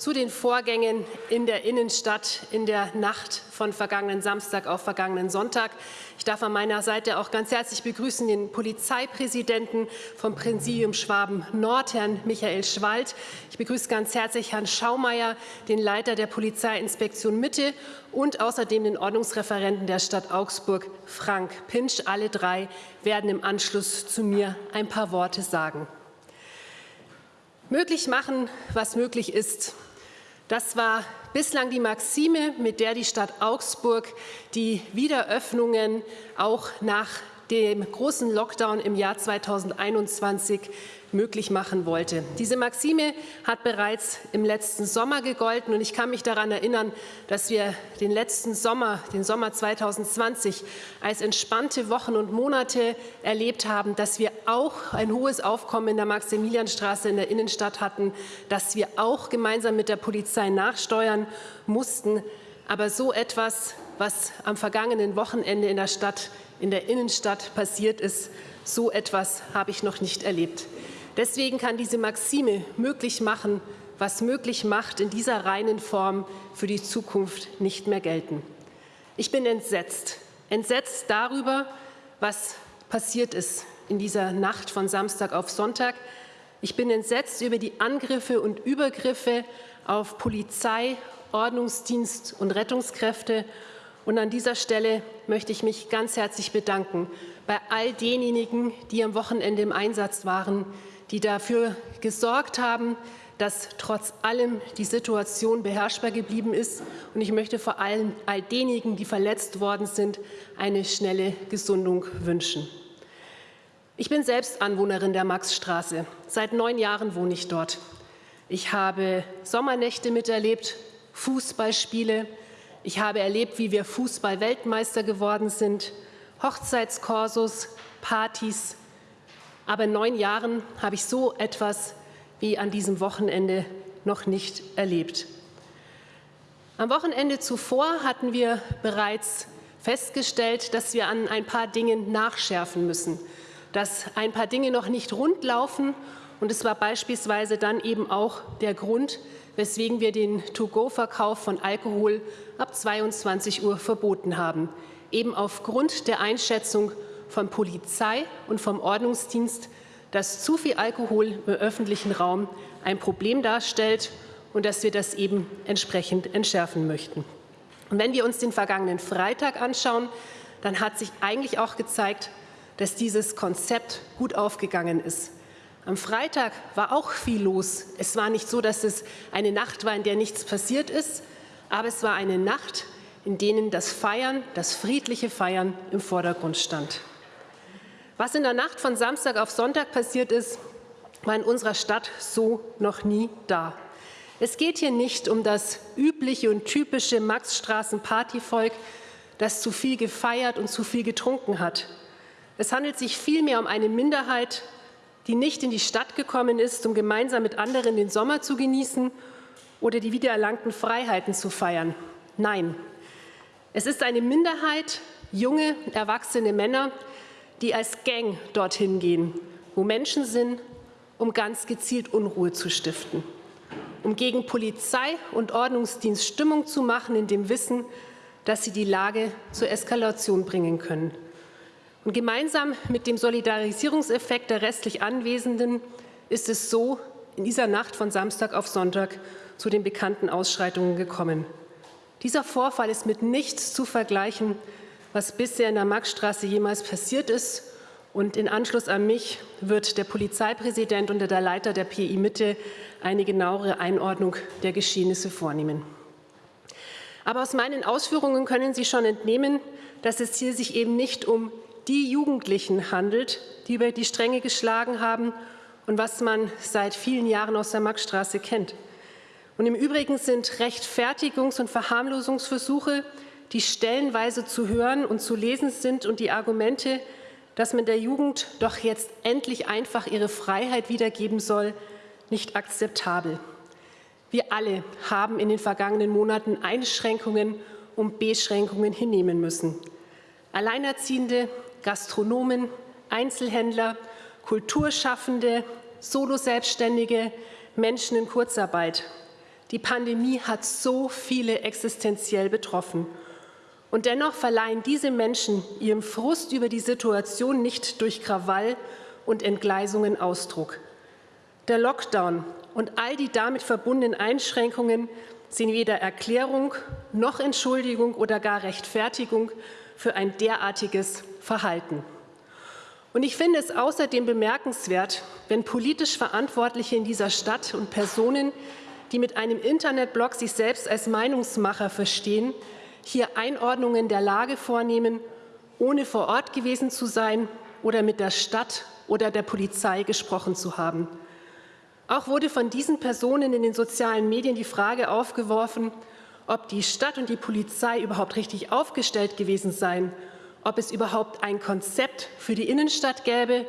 zu den Vorgängen in der Innenstadt in der Nacht von vergangenen Samstag auf vergangenen Sonntag. Ich darf an meiner Seite auch ganz herzlich begrüßen den Polizeipräsidenten vom Präsidium Schwaben Nord, Herrn Michael Schwald. Ich begrüße ganz herzlich Herrn Schaumeier, den Leiter der Polizeiinspektion Mitte und außerdem den Ordnungsreferenten der Stadt Augsburg, Frank Pinsch. Alle drei werden im Anschluss zu mir ein paar Worte sagen. Möglich machen, was möglich ist. Das war bislang die Maxime, mit der die Stadt Augsburg die Wiederöffnungen auch nach dem großen Lockdown im Jahr 2021 möglich machen wollte. Diese Maxime hat bereits im letzten Sommer gegolten und ich kann mich daran erinnern, dass wir den letzten Sommer, den Sommer 2020, als entspannte Wochen und Monate erlebt haben, dass wir auch ein hohes Aufkommen in der Maximilianstraße in der Innenstadt hatten, dass wir auch gemeinsam mit der Polizei nachsteuern mussten. Aber so etwas, was am vergangenen Wochenende in der Stadt, in der Innenstadt passiert ist, so etwas habe ich noch nicht erlebt. Deswegen kann diese Maxime möglich machen, was möglich macht, in dieser reinen Form für die Zukunft nicht mehr gelten. Ich bin entsetzt, entsetzt darüber, was passiert ist in dieser Nacht von Samstag auf Sonntag. Ich bin entsetzt über die Angriffe und Übergriffe auf Polizei, Ordnungsdienst und Rettungskräfte. Und an dieser Stelle möchte ich mich ganz herzlich bedanken bei all denjenigen, die am Wochenende im Einsatz waren, die dafür gesorgt haben, dass trotz allem die Situation beherrschbar geblieben ist. Und ich möchte vor allem all denjenigen, die verletzt worden sind, eine schnelle Gesundung wünschen. Ich bin selbst Anwohnerin der Maxstraße. Seit neun Jahren wohne ich dort. Ich habe Sommernächte miterlebt, Fußballspiele. Ich habe erlebt, wie wir Fußball-Weltmeister geworden sind, Hochzeitskorsos, Partys, aber in neun Jahren habe ich so etwas wie an diesem Wochenende noch nicht erlebt. Am Wochenende zuvor hatten wir bereits festgestellt, dass wir an ein paar Dingen nachschärfen müssen, dass ein paar Dinge noch nicht rund laufen. Und es war beispielsweise dann eben auch der Grund, weswegen wir den To-Go-Verkauf von Alkohol ab 22 Uhr verboten haben, eben aufgrund der Einschätzung von Polizei und vom Ordnungsdienst, dass zu viel Alkohol im öffentlichen Raum ein Problem darstellt und dass wir das eben entsprechend entschärfen möchten. Und wenn wir uns den vergangenen Freitag anschauen, dann hat sich eigentlich auch gezeigt, dass dieses Konzept gut aufgegangen ist. Am Freitag war auch viel los. Es war nicht so, dass es eine Nacht war, in der nichts passiert ist, aber es war eine Nacht, in denen das Feiern, das friedliche Feiern im Vordergrund stand. Was in der Nacht von Samstag auf Sonntag passiert ist, war in unserer Stadt so noch nie da. Es geht hier nicht um das übliche und typische Maxstraßen-Partyvolk, das zu viel gefeiert und zu viel getrunken hat. Es handelt sich vielmehr um eine Minderheit, die nicht in die Stadt gekommen ist, um gemeinsam mit anderen den Sommer zu genießen oder die wiedererlangten Freiheiten zu feiern. Nein, es ist eine Minderheit, junge, erwachsene Männer, die als Gang dorthin gehen, wo Menschen sind, um ganz gezielt Unruhe zu stiften, um gegen Polizei und Ordnungsdienst Stimmung zu machen, in dem Wissen, dass sie die Lage zur Eskalation bringen können. Und gemeinsam mit dem Solidarisierungseffekt der restlich Anwesenden ist es so in dieser Nacht von Samstag auf Sonntag zu den bekannten Ausschreitungen gekommen. Dieser Vorfall ist mit nichts zu vergleichen, was bisher in der Maxstraße jemals passiert ist. Und in Anschluss an mich wird der Polizeipräsident und der Leiter der PI Mitte eine genauere Einordnung der Geschehnisse vornehmen. Aber aus meinen Ausführungen können Sie schon entnehmen, dass es hier sich eben nicht um die Jugendlichen handelt, die über die Stränge geschlagen haben und was man seit vielen Jahren aus der Maxstraße kennt. Und im Übrigen sind Rechtfertigungs- und Verharmlosungsversuche die stellenweise zu hören und zu lesen sind und die Argumente, dass man der Jugend doch jetzt endlich einfach ihre Freiheit wiedergeben soll, nicht akzeptabel. Wir alle haben in den vergangenen Monaten Einschränkungen und Beschränkungen hinnehmen müssen. Alleinerziehende, Gastronomen, Einzelhändler, Kulturschaffende, Solo-Selbstständige, Menschen in Kurzarbeit. Die Pandemie hat so viele existenziell betroffen. Und dennoch verleihen diese Menschen ihrem Frust über die Situation nicht durch Krawall und Entgleisungen Ausdruck. Der Lockdown und all die damit verbundenen Einschränkungen sind weder Erklärung noch Entschuldigung oder gar Rechtfertigung für ein derartiges Verhalten. Und ich finde es außerdem bemerkenswert, wenn politisch Verantwortliche in dieser Stadt und Personen, die mit einem Internetblog sich selbst als Meinungsmacher verstehen, hier Einordnungen der Lage vornehmen, ohne vor Ort gewesen zu sein oder mit der Stadt oder der Polizei gesprochen zu haben. Auch wurde von diesen Personen in den sozialen Medien die Frage aufgeworfen, ob die Stadt und die Polizei überhaupt richtig aufgestellt gewesen seien, ob es überhaupt ein Konzept für die Innenstadt gäbe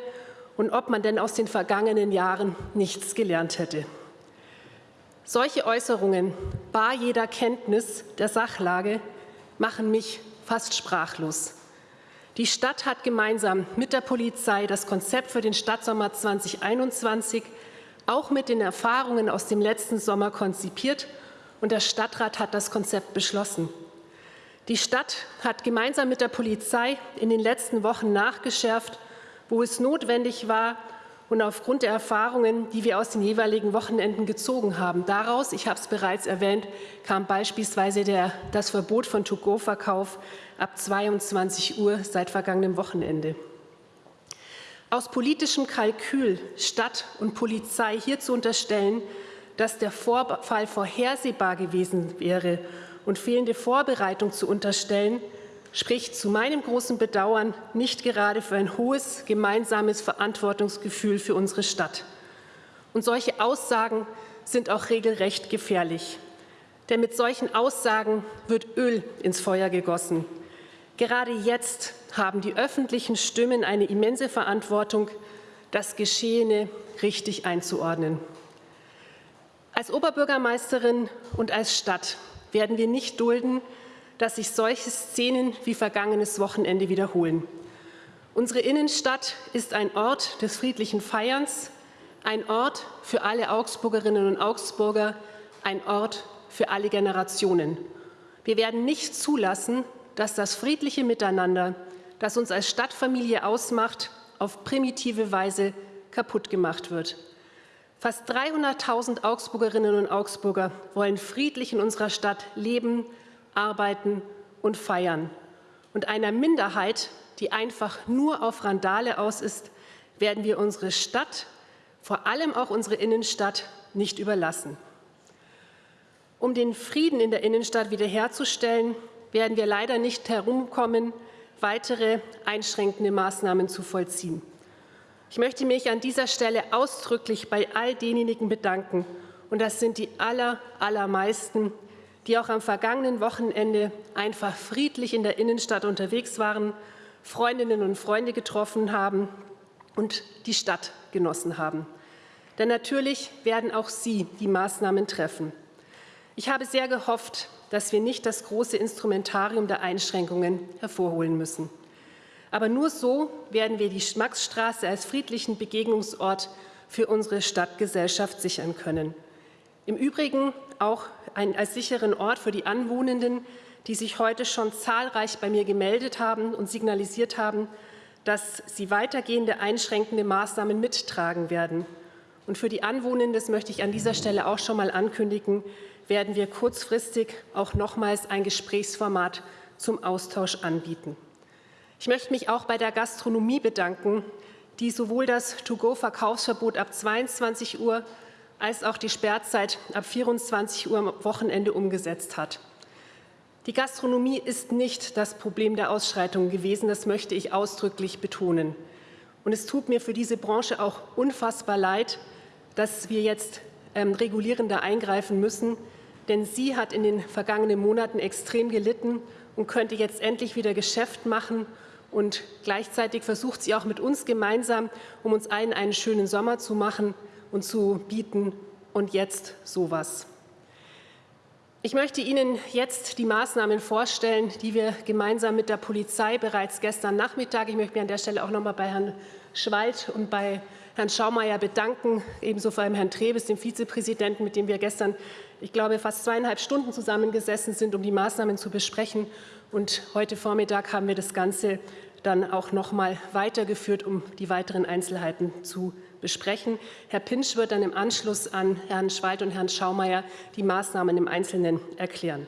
und ob man denn aus den vergangenen Jahren nichts gelernt hätte. Solche Äußerungen, bar jeder Kenntnis der Sachlage, machen mich fast sprachlos. Die Stadt hat gemeinsam mit der Polizei das Konzept für den Stadtsommer 2021 auch mit den Erfahrungen aus dem letzten Sommer konzipiert und der Stadtrat hat das Konzept beschlossen. Die Stadt hat gemeinsam mit der Polizei in den letzten Wochen nachgeschärft, wo es notwendig war und aufgrund der Erfahrungen, die wir aus den jeweiligen Wochenenden gezogen haben. Daraus, ich habe es bereits erwähnt, kam beispielsweise der, das Verbot von To-Go-Verkauf ab 22 Uhr seit vergangenem Wochenende. Aus politischem Kalkül Stadt und Polizei hier zu unterstellen, dass der Vorfall vorhersehbar gewesen wäre und fehlende Vorbereitung zu unterstellen, spricht zu meinem großen Bedauern nicht gerade für ein hohes gemeinsames Verantwortungsgefühl für unsere Stadt. Und solche Aussagen sind auch regelrecht gefährlich. Denn mit solchen Aussagen wird Öl ins Feuer gegossen. Gerade jetzt haben die öffentlichen Stimmen eine immense Verantwortung, das Geschehene richtig einzuordnen. Als Oberbürgermeisterin und als Stadt werden wir nicht dulden, dass sich solche Szenen wie vergangenes Wochenende wiederholen. Unsere Innenstadt ist ein Ort des friedlichen Feierns, ein Ort für alle Augsburgerinnen und Augsburger, ein Ort für alle Generationen. Wir werden nicht zulassen, dass das friedliche Miteinander, das uns als Stadtfamilie ausmacht, auf primitive Weise kaputt gemacht wird. Fast 300.000 Augsburgerinnen und Augsburger wollen friedlich in unserer Stadt leben, arbeiten und feiern. Und einer Minderheit, die einfach nur auf Randale aus ist, werden wir unsere Stadt, vor allem auch unsere Innenstadt, nicht überlassen. Um den Frieden in der Innenstadt wiederherzustellen, werden wir leider nicht herumkommen, weitere einschränkende Maßnahmen zu vollziehen. Ich möchte mich an dieser Stelle ausdrücklich bei all denjenigen bedanken, und das sind die aller, allermeisten, die auch am vergangenen Wochenende einfach friedlich in der Innenstadt unterwegs waren, Freundinnen und Freunde getroffen haben und die Stadt genossen haben. Denn natürlich werden auch Sie die Maßnahmen treffen. Ich habe sehr gehofft, dass wir nicht das große Instrumentarium der Einschränkungen hervorholen müssen. Aber nur so werden wir die Maxstraße als friedlichen Begegnungsort für unsere Stadtgesellschaft sichern können. Im Übrigen auch ein, als sicheren Ort für die Anwohnenden, die sich heute schon zahlreich bei mir gemeldet haben und signalisiert haben, dass sie weitergehende einschränkende Maßnahmen mittragen werden. Und für die Anwohnenden, das möchte ich an dieser Stelle auch schon mal ankündigen, werden wir kurzfristig auch nochmals ein Gesprächsformat zum Austausch anbieten. Ich möchte mich auch bei der Gastronomie bedanken, die sowohl das To-Go-Verkaufsverbot ab 22 Uhr als auch die Sperrzeit ab 24 Uhr am Wochenende umgesetzt hat. Die Gastronomie ist nicht das Problem der Ausschreitungen gewesen, das möchte ich ausdrücklich betonen. Und es tut mir für diese Branche auch unfassbar leid, dass wir jetzt ähm, regulierender eingreifen müssen, denn sie hat in den vergangenen Monaten extrem gelitten und könnte jetzt endlich wieder Geschäft machen. Und gleichzeitig versucht sie auch mit uns gemeinsam, um uns allen einen schönen Sommer zu machen und zu bieten. Und jetzt sowas. Ich möchte Ihnen jetzt die Maßnahmen vorstellen, die wir gemeinsam mit der Polizei bereits gestern Nachmittag, ich möchte mich an der Stelle auch noch mal bei Herrn Schwald und bei Herrn Schaumeier bedanken, ebenso vor allem Herrn Trebes, dem Vizepräsidenten, mit dem wir gestern, ich glaube, fast zweieinhalb Stunden zusammengesessen sind, um die Maßnahmen zu besprechen. Und heute Vormittag haben wir das Ganze dann auch noch mal weitergeführt, um die weiteren Einzelheiten zu besprechen. Herr Pinsch wird dann im Anschluss an Herrn Schweid und Herrn Schaumeier die Maßnahmen im Einzelnen erklären.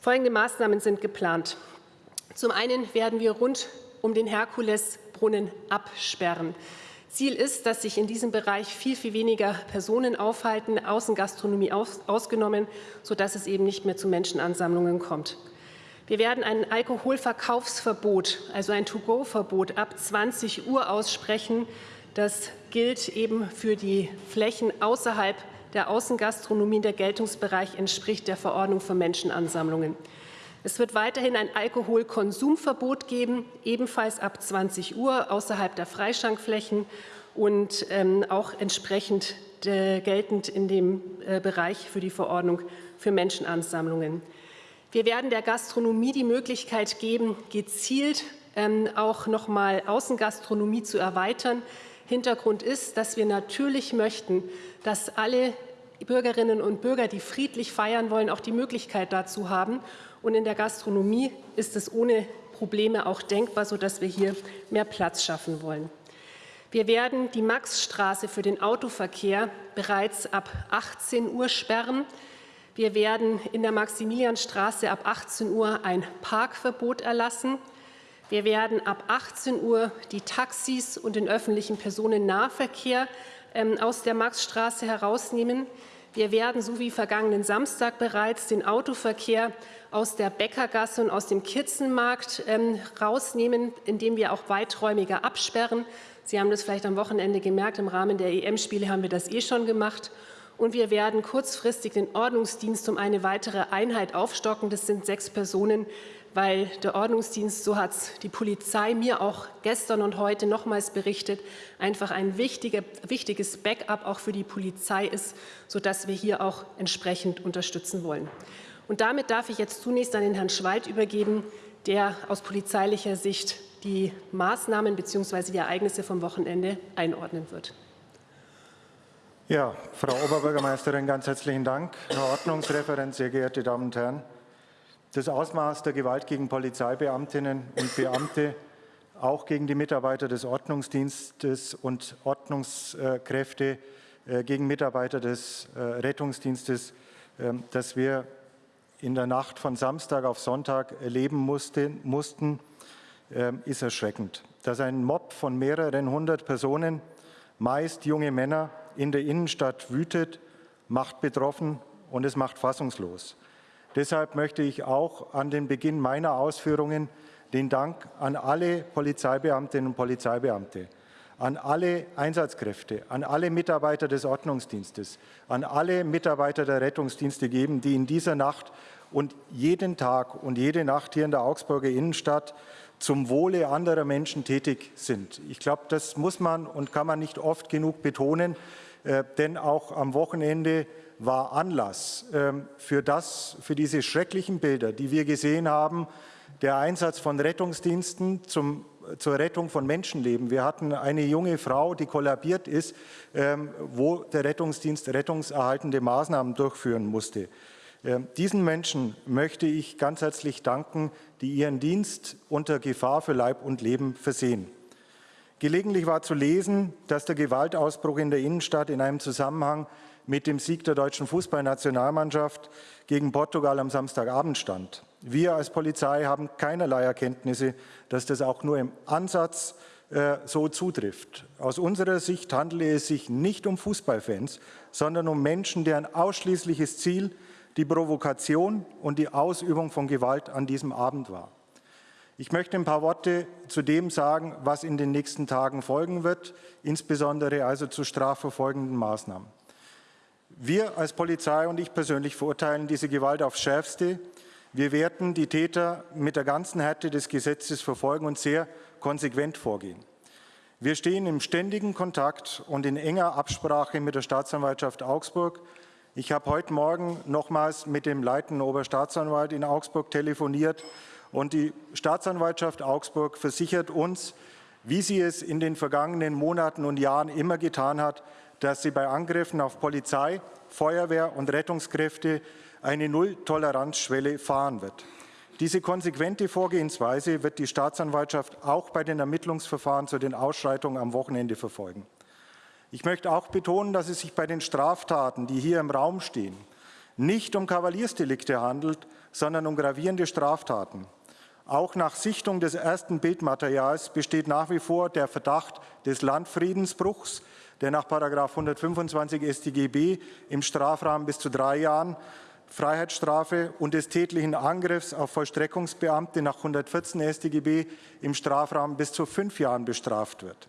Folgende Maßnahmen sind geplant. Zum einen werden wir rund um den Herkulesbrunnen absperren. Ziel ist, dass sich in diesem Bereich viel, viel weniger Personen aufhalten, Außengastronomie aus, ausgenommen, sodass es eben nicht mehr zu Menschenansammlungen kommt. Wir werden ein Alkoholverkaufsverbot, also ein To-Go-Verbot ab 20 Uhr aussprechen. Das gilt eben für die Flächen außerhalb der Außengastronomie. Der Geltungsbereich entspricht der Verordnung für Menschenansammlungen. Es wird weiterhin ein Alkoholkonsumverbot geben, ebenfalls ab 20 Uhr außerhalb der Freischankflächen und ähm, auch entsprechend äh, geltend in dem äh, Bereich für die Verordnung für Menschenansammlungen. Wir werden der Gastronomie die Möglichkeit geben, gezielt ähm, auch noch mal Außengastronomie zu erweitern. Hintergrund ist, dass wir natürlich möchten, dass alle Bürgerinnen und Bürger, die friedlich feiern wollen, auch die Möglichkeit dazu haben. Und in der Gastronomie ist es ohne Probleme auch denkbar, sodass wir hier mehr Platz schaffen wollen. Wir werden die Maxstraße für den Autoverkehr bereits ab 18 Uhr sperren. Wir werden in der Maximilianstraße ab 18 Uhr ein Parkverbot erlassen. Wir werden ab 18 Uhr die Taxis und den öffentlichen Personennahverkehr ähm, aus der Maxstraße herausnehmen. Wir werden, so wie vergangenen Samstag bereits, den Autoverkehr aus der Bäckergasse und aus dem Kirzenmarkt ähm, rausnehmen, indem wir auch weiträumiger absperren. Sie haben das vielleicht am Wochenende gemerkt, im Rahmen der EM-Spiele haben wir das eh schon gemacht. Und wir werden kurzfristig den Ordnungsdienst um eine weitere Einheit aufstocken. Das sind sechs Personen, weil der Ordnungsdienst, so hat es die Polizei mir auch gestern und heute nochmals berichtet, einfach ein wichtiger, wichtiges Backup auch für die Polizei ist, sodass wir hier auch entsprechend unterstützen wollen. Und damit darf ich jetzt zunächst an den Herrn Schweid übergeben, der aus polizeilicher Sicht die Maßnahmen bzw. die Ereignisse vom Wochenende einordnen wird. Ja, Frau Oberbürgermeisterin, ganz herzlichen Dank. Herr Ordnungsreferent, sehr geehrte Damen und Herren. Das Ausmaß der Gewalt gegen Polizeibeamtinnen und Beamte, auch gegen die Mitarbeiter des Ordnungsdienstes und Ordnungskräfte, äh, gegen Mitarbeiter des äh, Rettungsdienstes, ähm, das wir in der Nacht von Samstag auf Sonntag erleben mussten, ähm, ist erschreckend. Dass ein Mob von mehreren hundert Personen, meist junge Männer, in der Innenstadt wütet, macht betroffen und es macht fassungslos. Deshalb möchte ich auch an den Beginn meiner Ausführungen den Dank an alle Polizeibeamtinnen und Polizeibeamte, an alle Einsatzkräfte, an alle Mitarbeiter des Ordnungsdienstes, an alle Mitarbeiter der Rettungsdienste geben, die in dieser Nacht und jeden Tag und jede Nacht hier in der Augsburger Innenstadt zum Wohle anderer Menschen tätig sind. Ich glaube, das muss man und kann man nicht oft genug betonen, denn auch am Wochenende war Anlass ähm, für, das, für diese schrecklichen Bilder, die wir gesehen haben, der Einsatz von Rettungsdiensten zum, zur Rettung von Menschenleben. Wir hatten eine junge Frau, die kollabiert ist, ähm, wo der Rettungsdienst rettungserhaltende Maßnahmen durchführen musste. Ähm, diesen Menschen möchte ich ganz herzlich danken, die ihren Dienst unter Gefahr für Leib und Leben versehen. Gelegentlich war zu lesen, dass der Gewaltausbruch in der Innenstadt in einem Zusammenhang mit dem Sieg der deutschen Fußballnationalmannschaft gegen Portugal am Samstagabend stand. Wir als Polizei haben keinerlei Erkenntnisse, dass das auch nur im Ansatz äh, so zutrifft. Aus unserer Sicht handele es sich nicht um Fußballfans, sondern um Menschen, deren ausschließliches Ziel die Provokation und die Ausübung von Gewalt an diesem Abend war. Ich möchte ein paar Worte zu dem sagen, was in den nächsten Tagen folgen wird, insbesondere also zu strafverfolgenden Maßnahmen. Wir als Polizei und ich persönlich verurteilen diese Gewalt aufs Schärfste. Wir werden die Täter mit der ganzen Härte des Gesetzes verfolgen und sehr konsequent vorgehen. Wir stehen im ständigen Kontakt und in enger Absprache mit der Staatsanwaltschaft Augsburg. Ich habe heute Morgen nochmals mit dem leitenden Oberstaatsanwalt in Augsburg telefoniert und die Staatsanwaltschaft Augsburg versichert uns, wie sie es in den vergangenen Monaten und Jahren immer getan hat, dass sie bei Angriffen auf Polizei, Feuerwehr und Rettungskräfte eine Null-Toleranzschwelle fahren wird. Diese konsequente Vorgehensweise wird die Staatsanwaltschaft auch bei den Ermittlungsverfahren zu den Ausschreitungen am Wochenende verfolgen. Ich möchte auch betonen, dass es sich bei den Straftaten, die hier im Raum stehen, nicht um Kavaliersdelikte handelt, sondern um gravierende Straftaten. Auch nach Sichtung des ersten Bildmaterials besteht nach wie vor der Verdacht des Landfriedensbruchs, der nach 125 StGB im Strafrahmen bis zu drei Jahren Freiheitsstrafe und des tätlichen Angriffs auf Vollstreckungsbeamte nach 114 StGB im Strafrahmen bis zu fünf Jahren bestraft wird.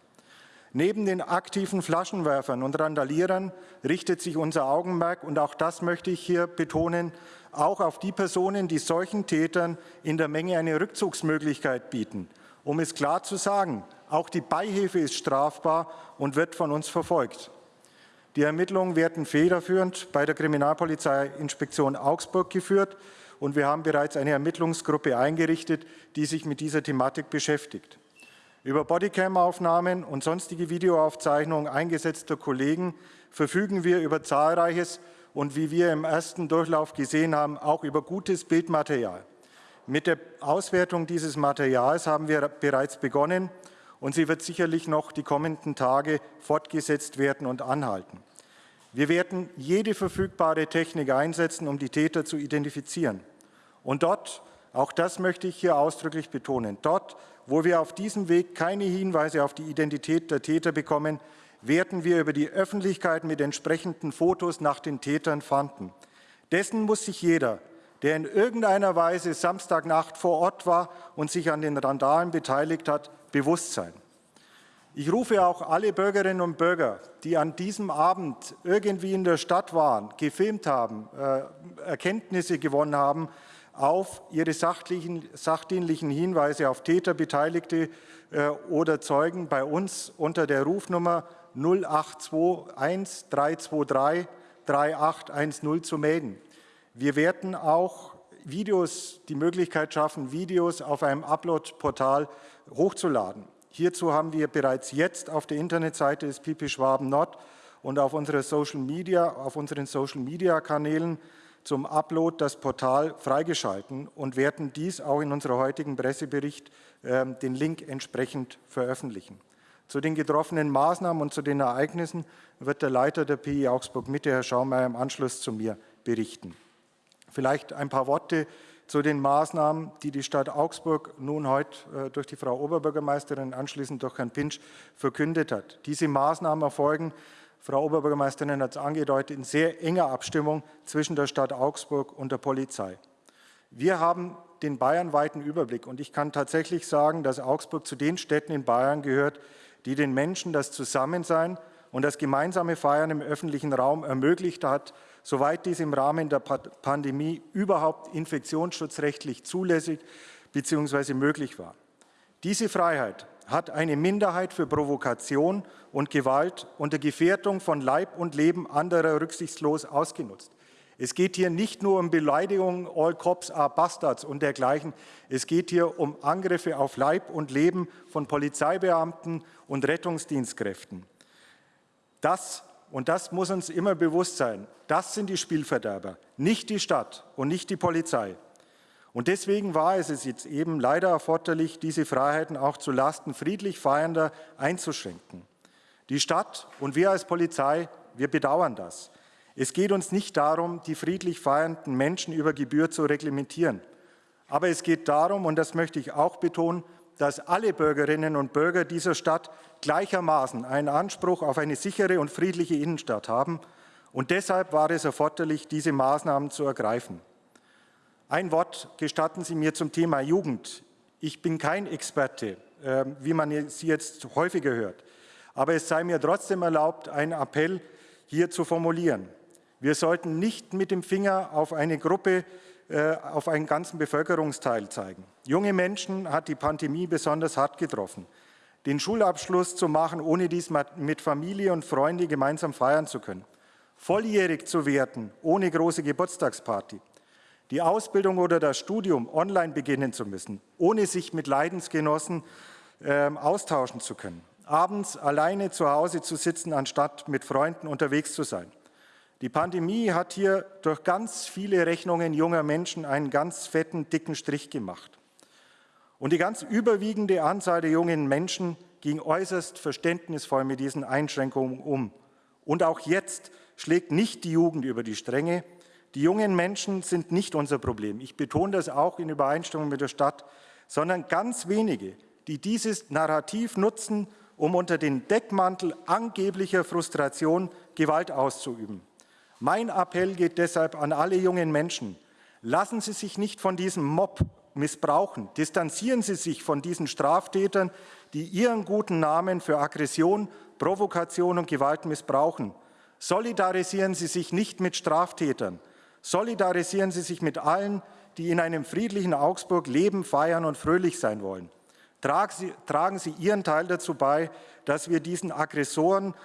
Neben den aktiven Flaschenwerfern und Randalierern richtet sich unser Augenmerk, und auch das möchte ich hier betonen, auch auf die Personen, die solchen Tätern in der Menge eine Rückzugsmöglichkeit bieten. Um es klar zu sagen, auch die Beihilfe ist strafbar und wird von uns verfolgt. Die Ermittlungen werden federführend bei der Kriminalpolizeiinspektion Augsburg geführt und wir haben bereits eine Ermittlungsgruppe eingerichtet, die sich mit dieser Thematik beschäftigt. Über Bodycam-Aufnahmen und sonstige Videoaufzeichnungen eingesetzter Kollegen verfügen wir über zahlreiches und wie wir im ersten Durchlauf gesehen haben, auch über gutes Bildmaterial. Mit der Auswertung dieses Materials haben wir bereits begonnen und sie wird sicherlich noch die kommenden Tage fortgesetzt werden und anhalten. Wir werden jede verfügbare Technik einsetzen, um die Täter zu identifizieren. Und dort, auch das möchte ich hier ausdrücklich betonen, dort, wo wir auf diesem Weg keine Hinweise auf die Identität der Täter bekommen, werden wir über die Öffentlichkeit mit entsprechenden Fotos nach den Tätern fanden. Dessen muss sich jeder, der in irgendeiner Weise Samstagnacht vor Ort war und sich an den Randalen beteiligt hat, bewusst sein. Ich rufe auch alle Bürgerinnen und Bürger, die an diesem Abend irgendwie in der Stadt waren, gefilmt haben, äh, Erkenntnisse gewonnen haben, auf ihre sachdienlichen Hinweise auf Täter, Beteiligte äh, oder Zeugen bei uns unter der Rufnummer 0821 323 3810 zu melden. Wir werden auch Videos, die Möglichkeit schaffen, Videos auf einem Upload-Portal hochzuladen. Hierzu haben wir bereits jetzt auf der Internetseite des Pipi Schwaben Nord und auf, unsere Social Media, auf unseren Social-Media-Kanälen zum Upload das Portal freigeschalten und werden dies auch in unserem heutigen Pressebericht äh, den Link entsprechend veröffentlichen. Zu den getroffenen Maßnahmen und zu den Ereignissen wird der Leiter der PI Augsburg Mitte, Herr Schaumeier, im Anschluss zu mir berichten. Vielleicht ein paar Worte zu den Maßnahmen, die die Stadt Augsburg nun heute äh, durch die Frau Oberbürgermeisterin, anschließend durch Herrn Pinsch, verkündet hat. Diese Maßnahmen erfolgen Frau Oberbürgermeisterin hat es angedeutet, in sehr enger Abstimmung zwischen der Stadt Augsburg und der Polizei. Wir haben den bayernweiten Überblick und ich kann tatsächlich sagen, dass Augsburg zu den Städten in Bayern gehört, die den Menschen das Zusammensein und das gemeinsame Feiern im öffentlichen Raum ermöglicht hat, soweit dies im Rahmen der Pandemie überhaupt infektionsschutzrechtlich zulässig bzw. möglich war. Diese Freiheit hat eine Minderheit für Provokation und Gewalt unter Gefährdung von Leib und Leben anderer rücksichtslos ausgenutzt. Es geht hier nicht nur um Beleidigungen, all cops are bastards und dergleichen. Es geht hier um Angriffe auf Leib und Leben von Polizeibeamten und Rettungsdienstkräften. Das, und das muss uns immer bewusst sein, das sind die Spielverderber, nicht die Stadt und nicht die Polizei. Und deswegen war es jetzt eben leider erforderlich, diese Freiheiten auch zu Lasten friedlich Feiernder einzuschränken. Die Stadt und wir als Polizei, wir bedauern das. Es geht uns nicht darum, die friedlich feiernden Menschen über Gebühr zu reglementieren. Aber es geht darum, und das möchte ich auch betonen, dass alle Bürgerinnen und Bürger dieser Stadt gleichermaßen einen Anspruch auf eine sichere und friedliche Innenstadt haben. Und deshalb war es erforderlich, diese Maßnahmen zu ergreifen. Ein Wort gestatten Sie mir zum Thema Jugend. Ich bin kein Experte, ähm, wie man sie jetzt häufiger hört. Aber es sei mir trotzdem erlaubt, einen Appell hier zu formulieren. Wir sollten nicht mit dem Finger auf eine Gruppe, äh, auf einen ganzen Bevölkerungsteil zeigen. Junge Menschen hat die Pandemie besonders hart getroffen. Den Schulabschluss zu machen, ohne dies mit Familie und Freunde gemeinsam feiern zu können. Volljährig zu werden, ohne große Geburtstagsparty die Ausbildung oder das Studium online beginnen zu müssen, ohne sich mit Leidensgenossen äh, austauschen zu können. Abends alleine zu Hause zu sitzen, anstatt mit Freunden unterwegs zu sein. Die Pandemie hat hier durch ganz viele Rechnungen junger Menschen einen ganz fetten, dicken Strich gemacht. Und die ganz überwiegende Anzahl der jungen Menschen ging äußerst verständnisvoll mit diesen Einschränkungen um. Und auch jetzt schlägt nicht die Jugend über die Stränge. Die jungen Menschen sind nicht unser Problem. Ich betone das auch in Übereinstimmung mit der Stadt, sondern ganz wenige, die dieses Narrativ nutzen, um unter den Deckmantel angeblicher Frustration Gewalt auszuüben. Mein Appell geht deshalb an alle jungen Menschen. Lassen Sie sich nicht von diesem Mob missbrauchen. Distanzieren Sie sich von diesen Straftätern, die ihren guten Namen für Aggression, Provokation und Gewalt missbrauchen. Solidarisieren Sie sich nicht mit Straftätern. Solidarisieren Sie sich mit allen, die in einem friedlichen Augsburg leben, feiern und fröhlich sein wollen. Tragen Sie, tragen Sie Ihren Teil dazu bei, dass wir diesen Aggressoren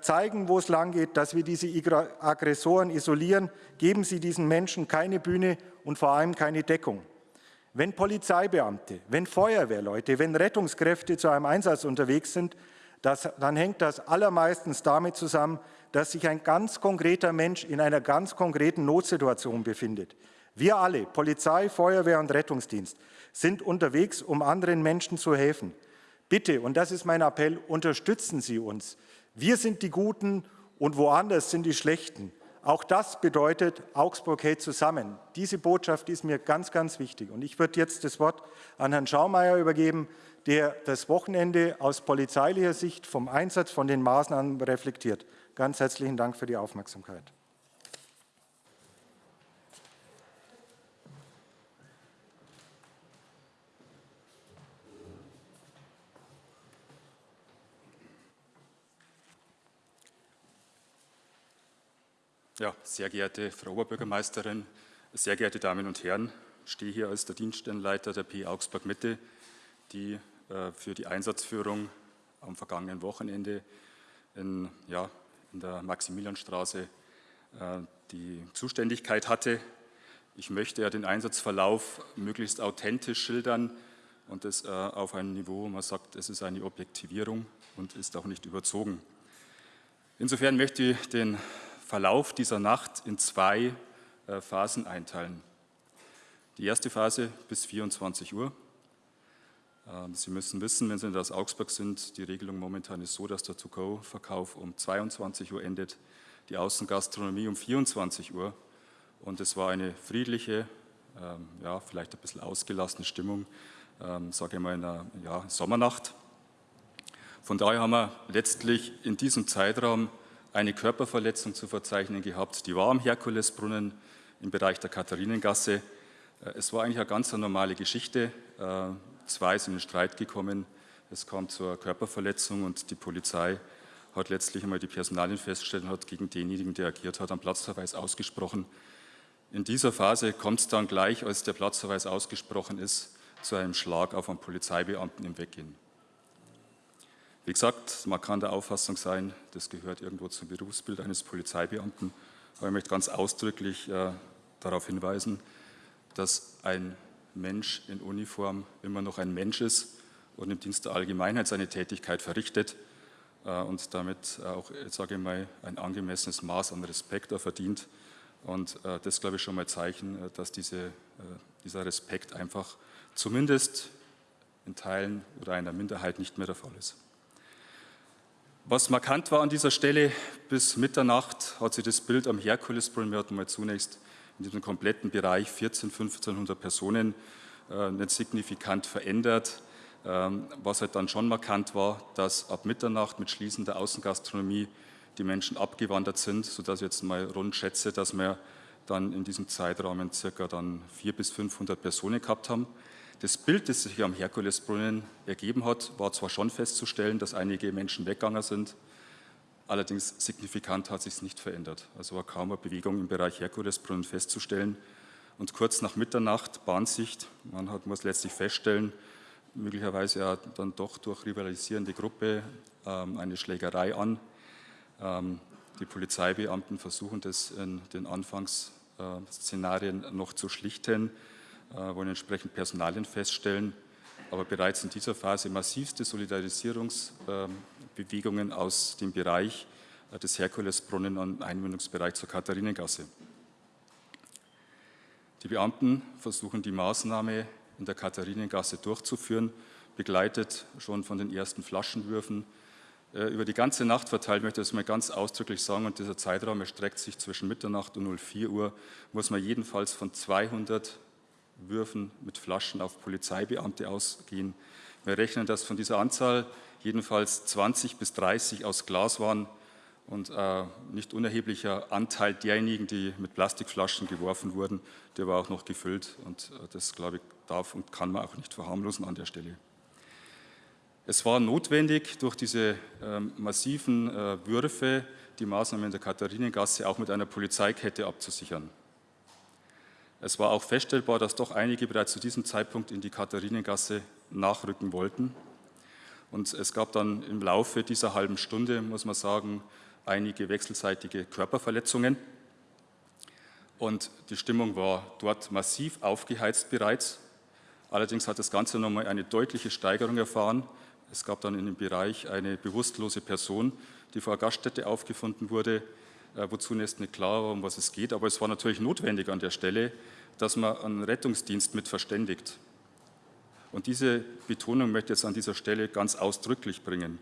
zeigen, wo es lang geht, dass wir diese Aggressoren isolieren. Geben Sie diesen Menschen keine Bühne und vor allem keine Deckung. Wenn Polizeibeamte, wenn Feuerwehrleute, wenn Rettungskräfte zu einem Einsatz unterwegs sind, das, dann hängt das allermeistens damit zusammen, dass sich ein ganz konkreter Mensch in einer ganz konkreten Notsituation befindet. Wir alle, Polizei, Feuerwehr und Rettungsdienst, sind unterwegs, um anderen Menschen zu helfen. Bitte, und das ist mein Appell, unterstützen Sie uns. Wir sind die Guten und woanders sind die Schlechten. Auch das bedeutet, Augsburg hält zusammen. Diese Botschaft ist mir ganz, ganz wichtig. Und ich würde jetzt das Wort an Herrn Schaumeier übergeben, der das Wochenende aus polizeilicher Sicht vom Einsatz von den Maßnahmen reflektiert. Ganz herzlichen Dank für die Aufmerksamkeit. Ja, sehr geehrte Frau Oberbürgermeisterin, sehr geehrte Damen und Herren, ich stehe hier als der Dienststellenleiter der P Augsburg Mitte, die äh, für die Einsatzführung am vergangenen Wochenende in, ja, in der Maximilianstraße äh, die Zuständigkeit hatte. Ich möchte ja den Einsatzverlauf möglichst authentisch schildern und das äh, auf einem Niveau, wo man sagt, es ist eine Objektivierung und ist auch nicht überzogen. Insofern möchte ich den Verlauf dieser Nacht in zwei äh, Phasen einteilen. Die erste Phase bis 24 Uhr. Ähm, Sie müssen wissen, wenn Sie in das Augsburg sind, die Regelung momentan ist so, dass der To-Go-Verkauf um 22 Uhr endet, die Außengastronomie um 24 Uhr. Und es war eine friedliche, ähm, ja, vielleicht ein bisschen ausgelassene Stimmung, ähm, sage ich mal, in einer ja, Sommernacht. Von daher haben wir letztlich in diesem Zeitraum eine Körperverletzung zu verzeichnen gehabt. Die war am Herkulesbrunnen im Bereich der Katharinengasse. Äh, es war eigentlich eine ganz normale Geschichte. Äh, zwei sind in Streit gekommen. Es kam zur Körperverletzung und die Polizei hat letztlich einmal die Personalien festgestellt und hat gegen denjenigen, der agiert hat, einen Platzverweis ausgesprochen. In dieser Phase kommt es dann gleich, als der Platzverweis ausgesprochen ist, zu einem Schlag auf einen Polizeibeamten im Weggehen. Wie gesagt, man kann der Auffassung sein, das gehört irgendwo zum Berufsbild eines Polizeibeamten, aber ich möchte ganz ausdrücklich äh, darauf hinweisen, dass ein Mensch in Uniform immer noch ein Mensch ist und im Dienst der Allgemeinheit seine Tätigkeit verrichtet äh, und damit auch, jetzt sage ich mal, ein angemessenes Maß an Respekt verdient. Und äh, das, glaube ich, schon mal Zeichen, äh, dass diese, äh, dieser Respekt einfach zumindest in Teilen oder einer Minderheit nicht mehr der Fall ist. Was markant war an dieser Stelle, bis Mitternacht hat sich das Bild am Herkulesbrunnen, wir hatten mal zunächst in diesem kompletten Bereich 14, 1500 Personen äh, nicht signifikant verändert. Ähm, was halt dann schon markant war, dass ab Mitternacht mit Schließen der Außengastronomie die Menschen abgewandert sind, sodass ich jetzt mal rund schätze, dass wir dann in diesem Zeitraum circa dann 400 bis 500 Personen gehabt haben. Das Bild, das sich am Herkulesbrunnen ergeben hat, war zwar schon festzustellen, dass einige Menschen weggegangen sind, allerdings signifikant hat sich es nicht verändert. Also war kaum eine Bewegung im Bereich Herkulesbrunnen festzustellen. Und kurz nach Mitternacht, Bahnsicht, man hat, muss letztlich feststellen, möglicherweise ja dann doch durch rivalisierende Gruppe ähm, eine Schlägerei an. Ähm, die Polizeibeamten versuchen das in den Anfangsszenarien noch zu schlichten. Äh, wollen entsprechend Personalien feststellen. aber bereits in dieser Phase massivste Solidarisierungsbewegungen aus dem Bereich äh, des Herkulesbrunnen am Einmündungsbereich zur Katharinengasse. Die Beamten versuchen die Maßnahme in der Katharinengasse durchzuführen, begleitet schon von den ersten Flaschenwürfen. Äh, über die ganze Nacht verteilt möchte ich das mal ganz ausdrücklich sagen und dieser Zeitraum erstreckt sich zwischen Mitternacht und 04 Uhr, muss man jedenfalls von 200 Würfen mit Flaschen auf Polizeibeamte ausgehen. Wir rechnen, dass von dieser Anzahl jedenfalls 20 bis 30 aus Glas waren und äh, nicht unerheblicher Anteil derjenigen, die mit Plastikflaschen geworfen wurden, der war auch noch gefüllt und äh, das, glaube ich, darf und kann man auch nicht verharmlosen an der Stelle. Es war notwendig, durch diese äh, massiven Würfe die Maßnahmen in der Katharinengasse auch mit einer Polizeikette abzusichern. Es war auch feststellbar, dass doch einige bereits zu diesem Zeitpunkt in die Katharinengasse nachrücken wollten. Und es gab dann im Laufe dieser halben Stunde, muss man sagen, einige wechselseitige Körperverletzungen. Und die Stimmung war dort massiv aufgeheizt bereits. Allerdings hat das Ganze nochmal eine deutliche Steigerung erfahren. Es gab dann in dem Bereich eine bewusstlose Person, die vor der Gaststätte aufgefunden wurde, wo zunächst nicht klar war, um was es geht. Aber es war natürlich notwendig an der Stelle, dass man einen Rettungsdienst mit verständigt. Und diese Betonung möchte ich jetzt an dieser Stelle ganz ausdrücklich bringen.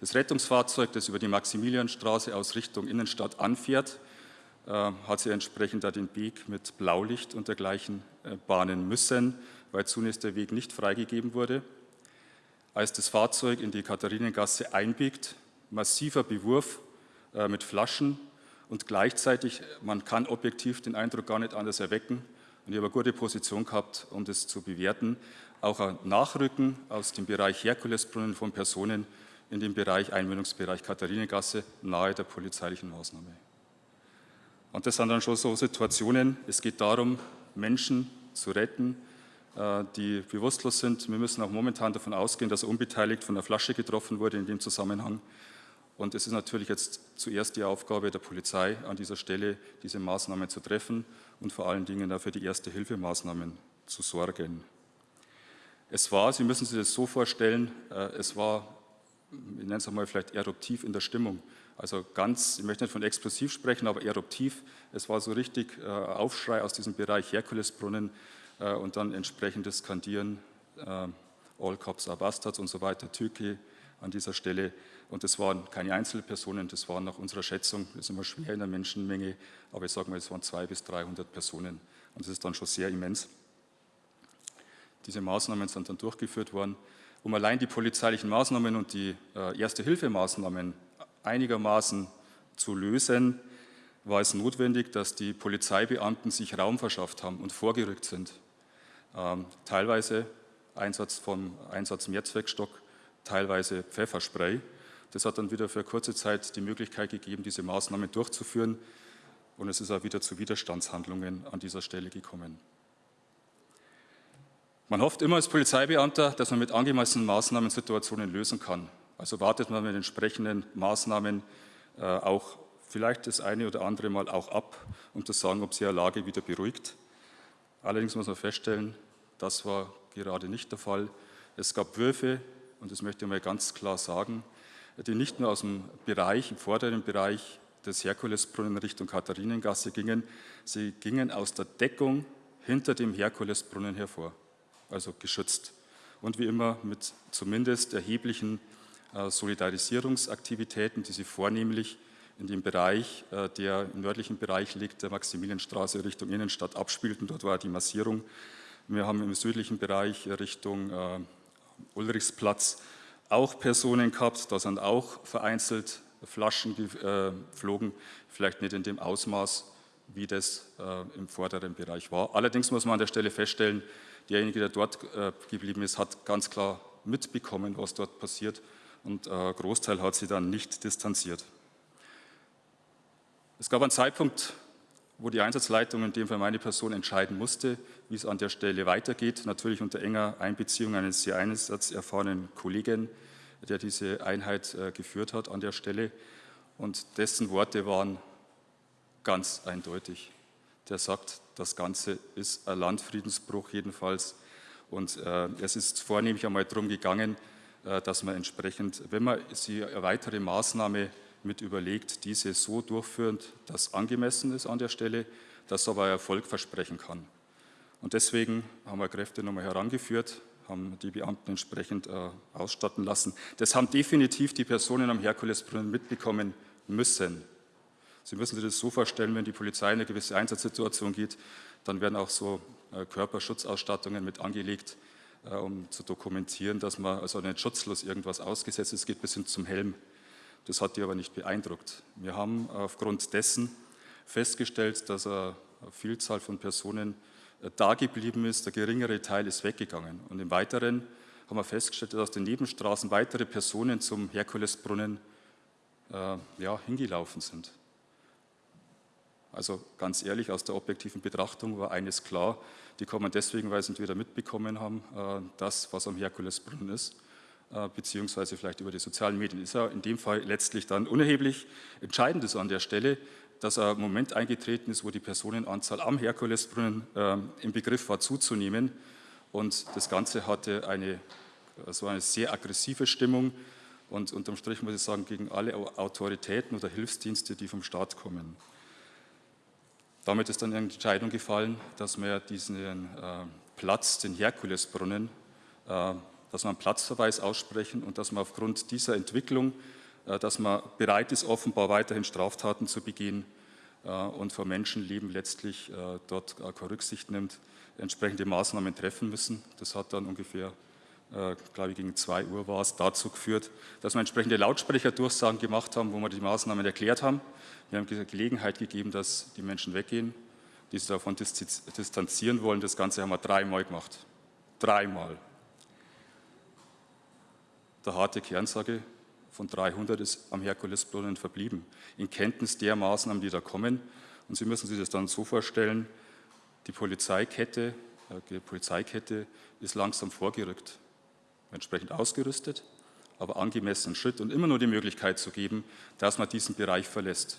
Das Rettungsfahrzeug, das über die Maximilianstraße aus Richtung Innenstadt anfährt, äh, hat sich entsprechend da den Weg mit Blaulicht und dergleichen äh, bahnen müssen, weil zunächst der Weg nicht freigegeben wurde. Als das Fahrzeug in die Katharinengasse einbiegt, massiver Bewurf äh, mit Flaschen und gleichzeitig, man kann objektiv den Eindruck gar nicht anders erwecken, und ich habe eine gute Position gehabt, um das zu bewerten, auch ein Nachrücken aus dem Bereich Herkulesbrunnen von Personen in den Bereich Einmündungsbereich Katharinengasse nahe der polizeilichen Maßnahme. Und das sind dann schon so Situationen, es geht darum, Menschen zu retten, äh, die bewusstlos sind. Wir müssen auch momentan davon ausgehen, dass er unbeteiligt von der Flasche getroffen wurde in dem Zusammenhang. Und es ist natürlich jetzt zuerst die Aufgabe der Polizei, an dieser Stelle diese Maßnahmen zu treffen und vor allen Dingen dafür die Erste-Hilfemaßnahmen zu sorgen. Es war, Sie müssen sich das so vorstellen, äh, es war ich nenne es einmal vielleicht eruptiv in der Stimmung. Also ganz, ich möchte nicht von explosiv sprechen, aber eruptiv. Es war so richtig äh, Aufschrei aus diesem Bereich Herkulesbrunnen äh, und dann entsprechendes Skandieren, All Cops are Bastards und so weiter, Türkei an dieser Stelle. Und das waren keine Einzelpersonen, das waren nach unserer Schätzung, das ist immer schwer in der Menschenmenge, aber ich sage mal, es waren 200 bis 300 Personen. Und das ist dann schon sehr immens. Diese Maßnahmen sind dann durchgeführt worden um allein die polizeilichen Maßnahmen und die äh, Erste-Hilfe-Maßnahmen einigermaßen zu lösen, war es notwendig, dass die Polizeibeamten sich Raum verschafft haben und vorgerückt sind. Ähm, teilweise Einsatz vom Einsatz Mehrzweckstock, teilweise Pfefferspray. Das hat dann wieder für kurze Zeit die Möglichkeit gegeben, diese Maßnahmen durchzuführen. Und es ist auch wieder zu Widerstandshandlungen an dieser Stelle gekommen. Man hofft immer als Polizeibeamter, dass man mit angemessenen Maßnahmen Situationen lösen kann. Also wartet man mit entsprechenden Maßnahmen äh, auch vielleicht das eine oder andere Mal auch ab, um zu sagen, ob sich eine Lage wieder beruhigt. Allerdings muss man feststellen, das war gerade nicht der Fall. Es gab Würfe, und das möchte ich mal ganz klar sagen, die nicht nur aus dem Bereich, im vorderen Bereich des Herkulesbrunnen Richtung Katharinengasse gingen, sie gingen aus der Deckung hinter dem Herkulesbrunnen hervor also geschützt. Und wie immer mit zumindest erheblichen äh, Solidarisierungsaktivitäten, die sie vornehmlich in dem Bereich, äh, der im nördlichen Bereich liegt, der Maximilianstraße Richtung Innenstadt abspielten. Dort war die Massierung. Wir haben im südlichen Bereich Richtung äh, Ulrichsplatz auch Personen gehabt. Da sind auch vereinzelt Flaschen geflogen, vielleicht nicht in dem Ausmaß, wie das im vorderen Bereich war. Allerdings muss man an der Stelle feststellen, derjenige, der dort äh, geblieben ist, hat ganz klar mitbekommen, was dort passiert und äh, Großteil hat sie dann nicht distanziert. Es gab einen Zeitpunkt, wo die Einsatzleitung, in dem Fall meine Person, entscheiden musste, wie es an der Stelle weitergeht, natürlich unter enger Einbeziehung eines sehr einsatzerfahrenen Kollegen, der diese Einheit äh, geführt hat an der Stelle. Und dessen Worte waren ganz eindeutig der sagt, das Ganze ist ein Landfriedensbruch jedenfalls. Und äh, es ist vornehmlich einmal darum gegangen, äh, dass man entsprechend, wenn man sie eine weitere Maßnahme mit überlegt, diese so durchführend, dass angemessen ist an der Stelle, das aber Erfolg versprechen kann. Und deswegen haben wir Kräfte nochmal herangeführt, haben die Beamten entsprechend äh, ausstatten lassen. Das haben definitiv die Personen am Herkulesbrunnen mitbekommen müssen. Sie müssen sich das so vorstellen, wenn die Polizei in eine gewisse Einsatzsituation geht, dann werden auch so äh, Körperschutzausstattungen mit angelegt, äh, um zu dokumentieren, dass man also nicht schutzlos irgendwas ausgesetzt ist. Geht bis hin zum Helm. Das hat die aber nicht beeindruckt. Wir haben aufgrund dessen festgestellt, dass eine Vielzahl von Personen da geblieben ist, der geringere Teil ist weggegangen. Und im Weiteren haben wir festgestellt, dass aus den Nebenstraßen weitere Personen zum Herkulesbrunnen äh, ja, hingelaufen sind. Also ganz ehrlich, aus der objektiven Betrachtung war eines klar, die kommen deswegen, weil sie entweder mitbekommen haben, äh, das, was am Herkulesbrunnen ist, äh, beziehungsweise vielleicht über die sozialen Medien. Ist ja in dem Fall letztlich dann unerheblich. Entscheidend ist an der Stelle, dass ein Moment eingetreten ist, wo die Personenanzahl am Herkulesbrunnen äh, im Begriff war zuzunehmen. Und das Ganze hatte eine, also eine sehr aggressive Stimmung und unterm Strich muss ich sagen, gegen alle Autoritäten oder Hilfsdienste, die vom Staat kommen. Damit ist dann eine Entscheidung gefallen, dass wir diesen äh, Platz, den Herkulesbrunnen, äh, dass wir einen Platzverweis aussprechen und dass man aufgrund dieser Entwicklung, dass man bereit ist, offenbar weiterhin Straftaten zu begehen äh, und vor Menschenleben letztlich äh, dort keine Rücksicht nimmt, entsprechende Maßnahmen treffen müssen. Das hat dann ungefähr äh, glaube ich, gegen 2 Uhr war es, dazu geführt, dass wir entsprechende Lautsprecherdurchsagen gemacht haben, wo wir die Maßnahmen erklärt haben. Wir haben Gelegenheit gegeben, dass die Menschen weggehen, die sich davon distanzieren wollen. Das Ganze haben wir dreimal gemacht. Dreimal. Der harte Kernsage von 300 ist am Herkulesbrunnen verblieben, in Kenntnis der Maßnahmen, die da kommen. Und Sie müssen sich das dann so vorstellen, die Polizeikette, äh, die Polizeikette ist langsam vorgerückt entsprechend ausgerüstet, aber angemessenen Schritt und immer nur die Möglichkeit zu geben, dass man diesen Bereich verlässt.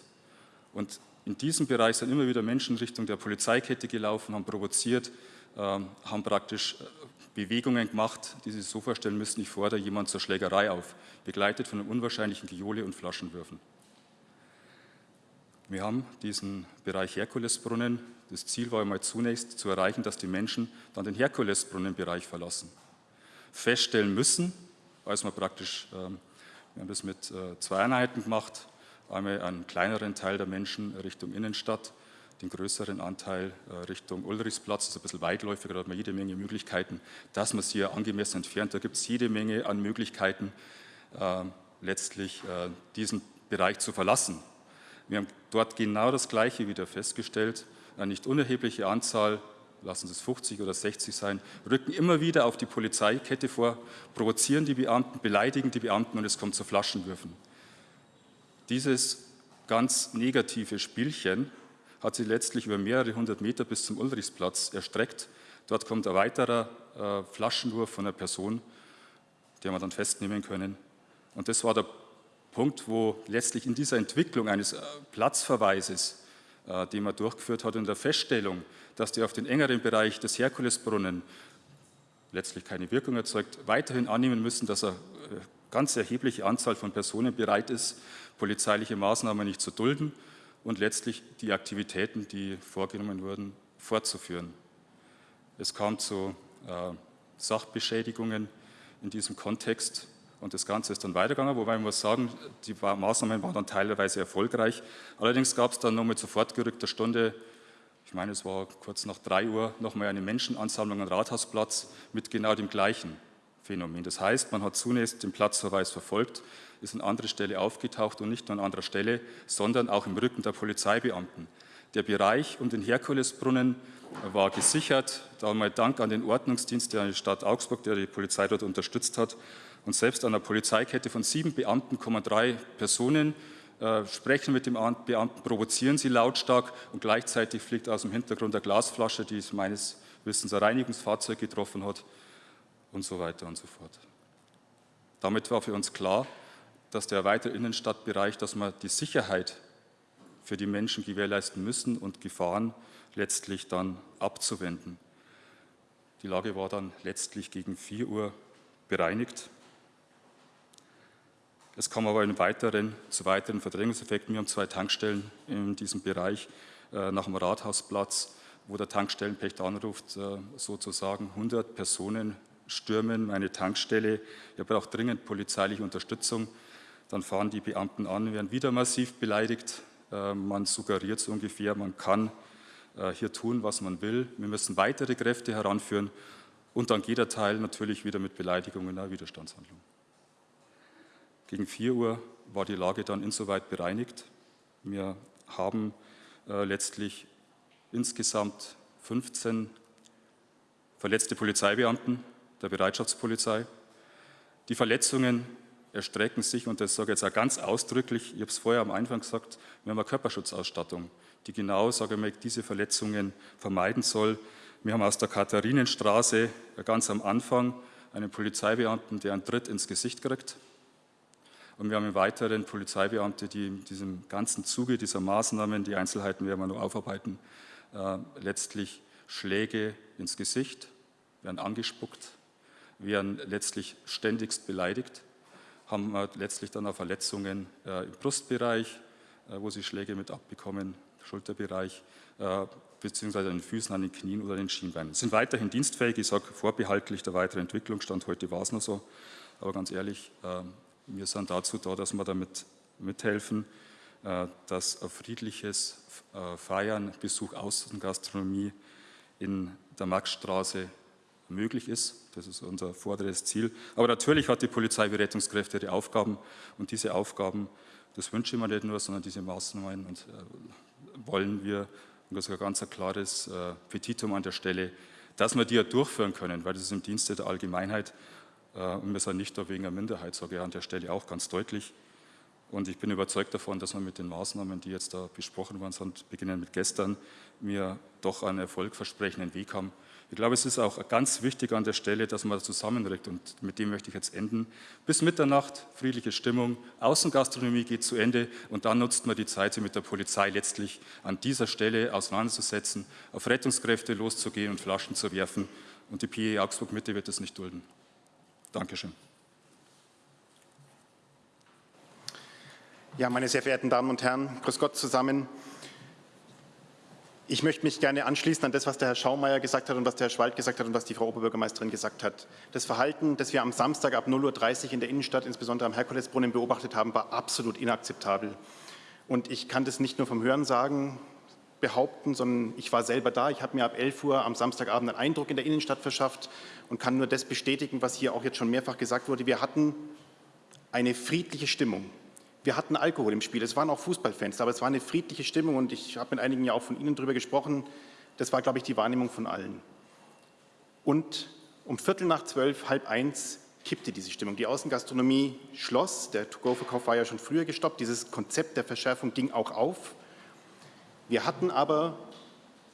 Und in diesem Bereich sind immer wieder Menschen Richtung der Polizeikette gelaufen, haben provoziert, ähm, haben praktisch äh, Bewegungen gemacht, die Sie sich so vorstellen müssen, ich fordere jemand zur Schlägerei auf, begleitet von einem unwahrscheinlichen Gejohle und Flaschenwürfen. Wir haben diesen Bereich Herkulesbrunnen, das Ziel war einmal zunächst zu erreichen, dass die Menschen dann den Herkulesbrunnenbereich verlassen feststellen müssen, als wir praktisch, ähm, wir haben das mit äh, zwei Einheiten gemacht, einmal einen kleineren Teil der Menschen Richtung Innenstadt, den größeren Anteil äh, Richtung Ulrichsplatz, das ist ein bisschen weitläufiger, da hat man jede Menge Möglichkeiten, dass man sie hier angemessen entfernt. Da gibt es jede Menge an Möglichkeiten, letztlich diesen Bereich zu verlassen. Wir haben dort genau das Gleiche wieder festgestellt, eine nicht unerhebliche Anzahl lassen es 50 oder 60 sein, rücken immer wieder auf die Polizeikette vor, provozieren die Beamten, beleidigen die Beamten und es kommt zu Flaschenwürfen. Dieses ganz negative Spielchen hat sie letztlich über mehrere hundert Meter bis zum Ulrichsplatz erstreckt. Dort kommt ein weiterer äh, Flaschenwurf von einer Person, der wir dann festnehmen können. Und das war der Punkt, wo letztlich in dieser Entwicklung eines äh, Platzverweises, äh, den man durchgeführt hat, in der Feststellung, dass die auf den engeren Bereich des Herkulesbrunnen letztlich keine Wirkung erzeugt, weiterhin annehmen müssen, dass eine äh, ganz erhebliche Anzahl von Personen bereit ist, polizeiliche Maßnahmen nicht zu dulden und letztlich die Aktivitäten, die vorgenommen wurden, fortzuführen. Es kam zu äh, Sachbeschädigungen in diesem Kontext und das Ganze ist dann weitergegangen, wobei man muss sagen, die Maßnahmen waren dann teilweise erfolgreich. Allerdings gab es dann nochmal zu fortgerückter Stunde ich meine, es war kurz nach drei Uhr, nochmal eine Menschenansammlung am Rathausplatz mit genau dem gleichen Phänomen. Das heißt, man hat zunächst den Platzverweis verfolgt, ist an anderer Stelle aufgetaucht und nicht nur an anderer Stelle, sondern auch im Rücken der Polizeibeamten. Der Bereich um den Herkulesbrunnen war gesichert. Da mal Dank an den Ordnungsdienst der Stadt Augsburg, der die Polizei dort unterstützt hat. Und selbst an einer Polizeikette von sieben Beamten kommen drei Personen äh, sprechen mit dem Beamten, provozieren sie lautstark und gleichzeitig fliegt aus dem Hintergrund eine Glasflasche, die es meines Wissens ein Reinigungsfahrzeug getroffen hat und so weiter und so fort. Damit war für uns klar, dass der erweiterte Innenstadtbereich, dass wir die Sicherheit für die Menschen gewährleisten müssen und Gefahren letztlich dann abzuwenden. Die Lage war dann letztlich gegen 4 Uhr bereinigt. Es kam aber in weiteren, zu weiteren Verdrängungseffekten. Wir haben zwei Tankstellen in diesem Bereich äh, nach dem Rathausplatz, wo der Tankstellenpächter anruft, äh, sozusagen 100 Personen stürmen meine Tankstelle. Ich brauche dringend polizeiliche Unterstützung. Dann fahren die Beamten an, werden wieder massiv beleidigt. Äh, man suggeriert so ungefähr, man kann äh, hier tun, was man will. Wir müssen weitere Kräfte heranführen und dann geht der Teil natürlich wieder mit Beleidigungen in einer Widerstandshandlung. Gegen 4 Uhr war die Lage dann insoweit bereinigt. Wir haben äh, letztlich insgesamt 15 verletzte Polizeibeamten der Bereitschaftspolizei. Die Verletzungen erstrecken sich, und das sage ich jetzt auch ganz ausdrücklich, ich habe es vorher am Anfang gesagt, wir haben eine Körperschutzausstattung, die genau, sage ich mal, diese Verletzungen vermeiden soll. Wir haben aus der Katharinenstraße ganz am Anfang einen Polizeibeamten, der einen Tritt ins Gesicht kriegt. Und wir haben im Weiteren Polizeibeamte, die in diesem ganzen Zuge dieser Maßnahmen, die Einzelheiten werden wir noch aufarbeiten, äh, letztlich Schläge ins Gesicht, werden angespuckt, werden letztlich ständigst beleidigt, haben letztlich dann auch Verletzungen äh, im Brustbereich, äh, wo sie Schläge mit abbekommen, Schulterbereich, äh, beziehungsweise an den Füßen, an den Knien oder an den Schienbeinen. Sind weiterhin dienstfähig, ich sage vorbehaltlich der weiteren Entwicklung, Stand heute war es noch so, aber ganz ehrlich, äh, wir sind dazu da, dass wir damit mithelfen, äh, dass ein friedliches äh, Feiern, Besuch Außengastronomie in der Maxstraße möglich ist. Das ist unser vorderes Ziel. Aber natürlich hat die Polizei wie Rettungskräfte ihre Aufgaben und diese Aufgaben, das wünsche ich mir nicht nur, sondern diese Maßnahmen und äh, wollen wir, und das ist ein ganz klares Petitum an der Stelle, dass wir die ja durchführen können, weil das ist im Dienste der Allgemeinheit und wir sind nicht da wegen einer Minderheit, sage ich an der Stelle auch ganz deutlich. Und ich bin überzeugt davon, dass wir mit den Maßnahmen, die jetzt da besprochen worden sind, beginnen mit gestern, wir doch einen erfolgversprechenden Weg haben, ich glaube, es ist auch ganz wichtig an der Stelle, dass man zusammenrückt und mit dem möchte ich jetzt enden. Bis Mitternacht, friedliche Stimmung, Außengastronomie geht zu Ende und dann nutzt man die Zeit, sich mit der Polizei letztlich an dieser Stelle auseinanderzusetzen, auf Rettungskräfte loszugehen und Flaschen zu werfen und die PE Augsburg Mitte wird es nicht dulden. Dankeschön. Ja, meine sehr verehrten Damen und Herren, grüß Gott zusammen. Ich möchte mich gerne anschließen an das, was der Herr Schaumeier gesagt hat und was der Herr Schwald gesagt hat und was die Frau Oberbürgermeisterin gesagt hat. Das Verhalten, das wir am Samstag ab 0.30 Uhr in der Innenstadt, insbesondere am Herkulesbrunnen, beobachtet haben, war absolut inakzeptabel. Und ich kann das nicht nur vom Hörensagen behaupten, sondern ich war selber da. Ich habe mir ab 11 Uhr am Samstagabend einen Eindruck in der Innenstadt verschafft und kann nur das bestätigen, was hier auch jetzt schon mehrfach gesagt wurde. Wir hatten eine friedliche Stimmung. Wir hatten Alkohol im Spiel, es waren auch Fußballfans, aber es war eine friedliche Stimmung und ich habe mit einigen ja auch von Ihnen darüber gesprochen. Das war, glaube ich, die Wahrnehmung von allen. Und um Viertel nach zwölf, halb eins kippte diese Stimmung. Die Außengastronomie schloss, der To-Go-Verkauf war ja schon früher gestoppt, dieses Konzept der Verschärfung ging auch auf. Wir hatten aber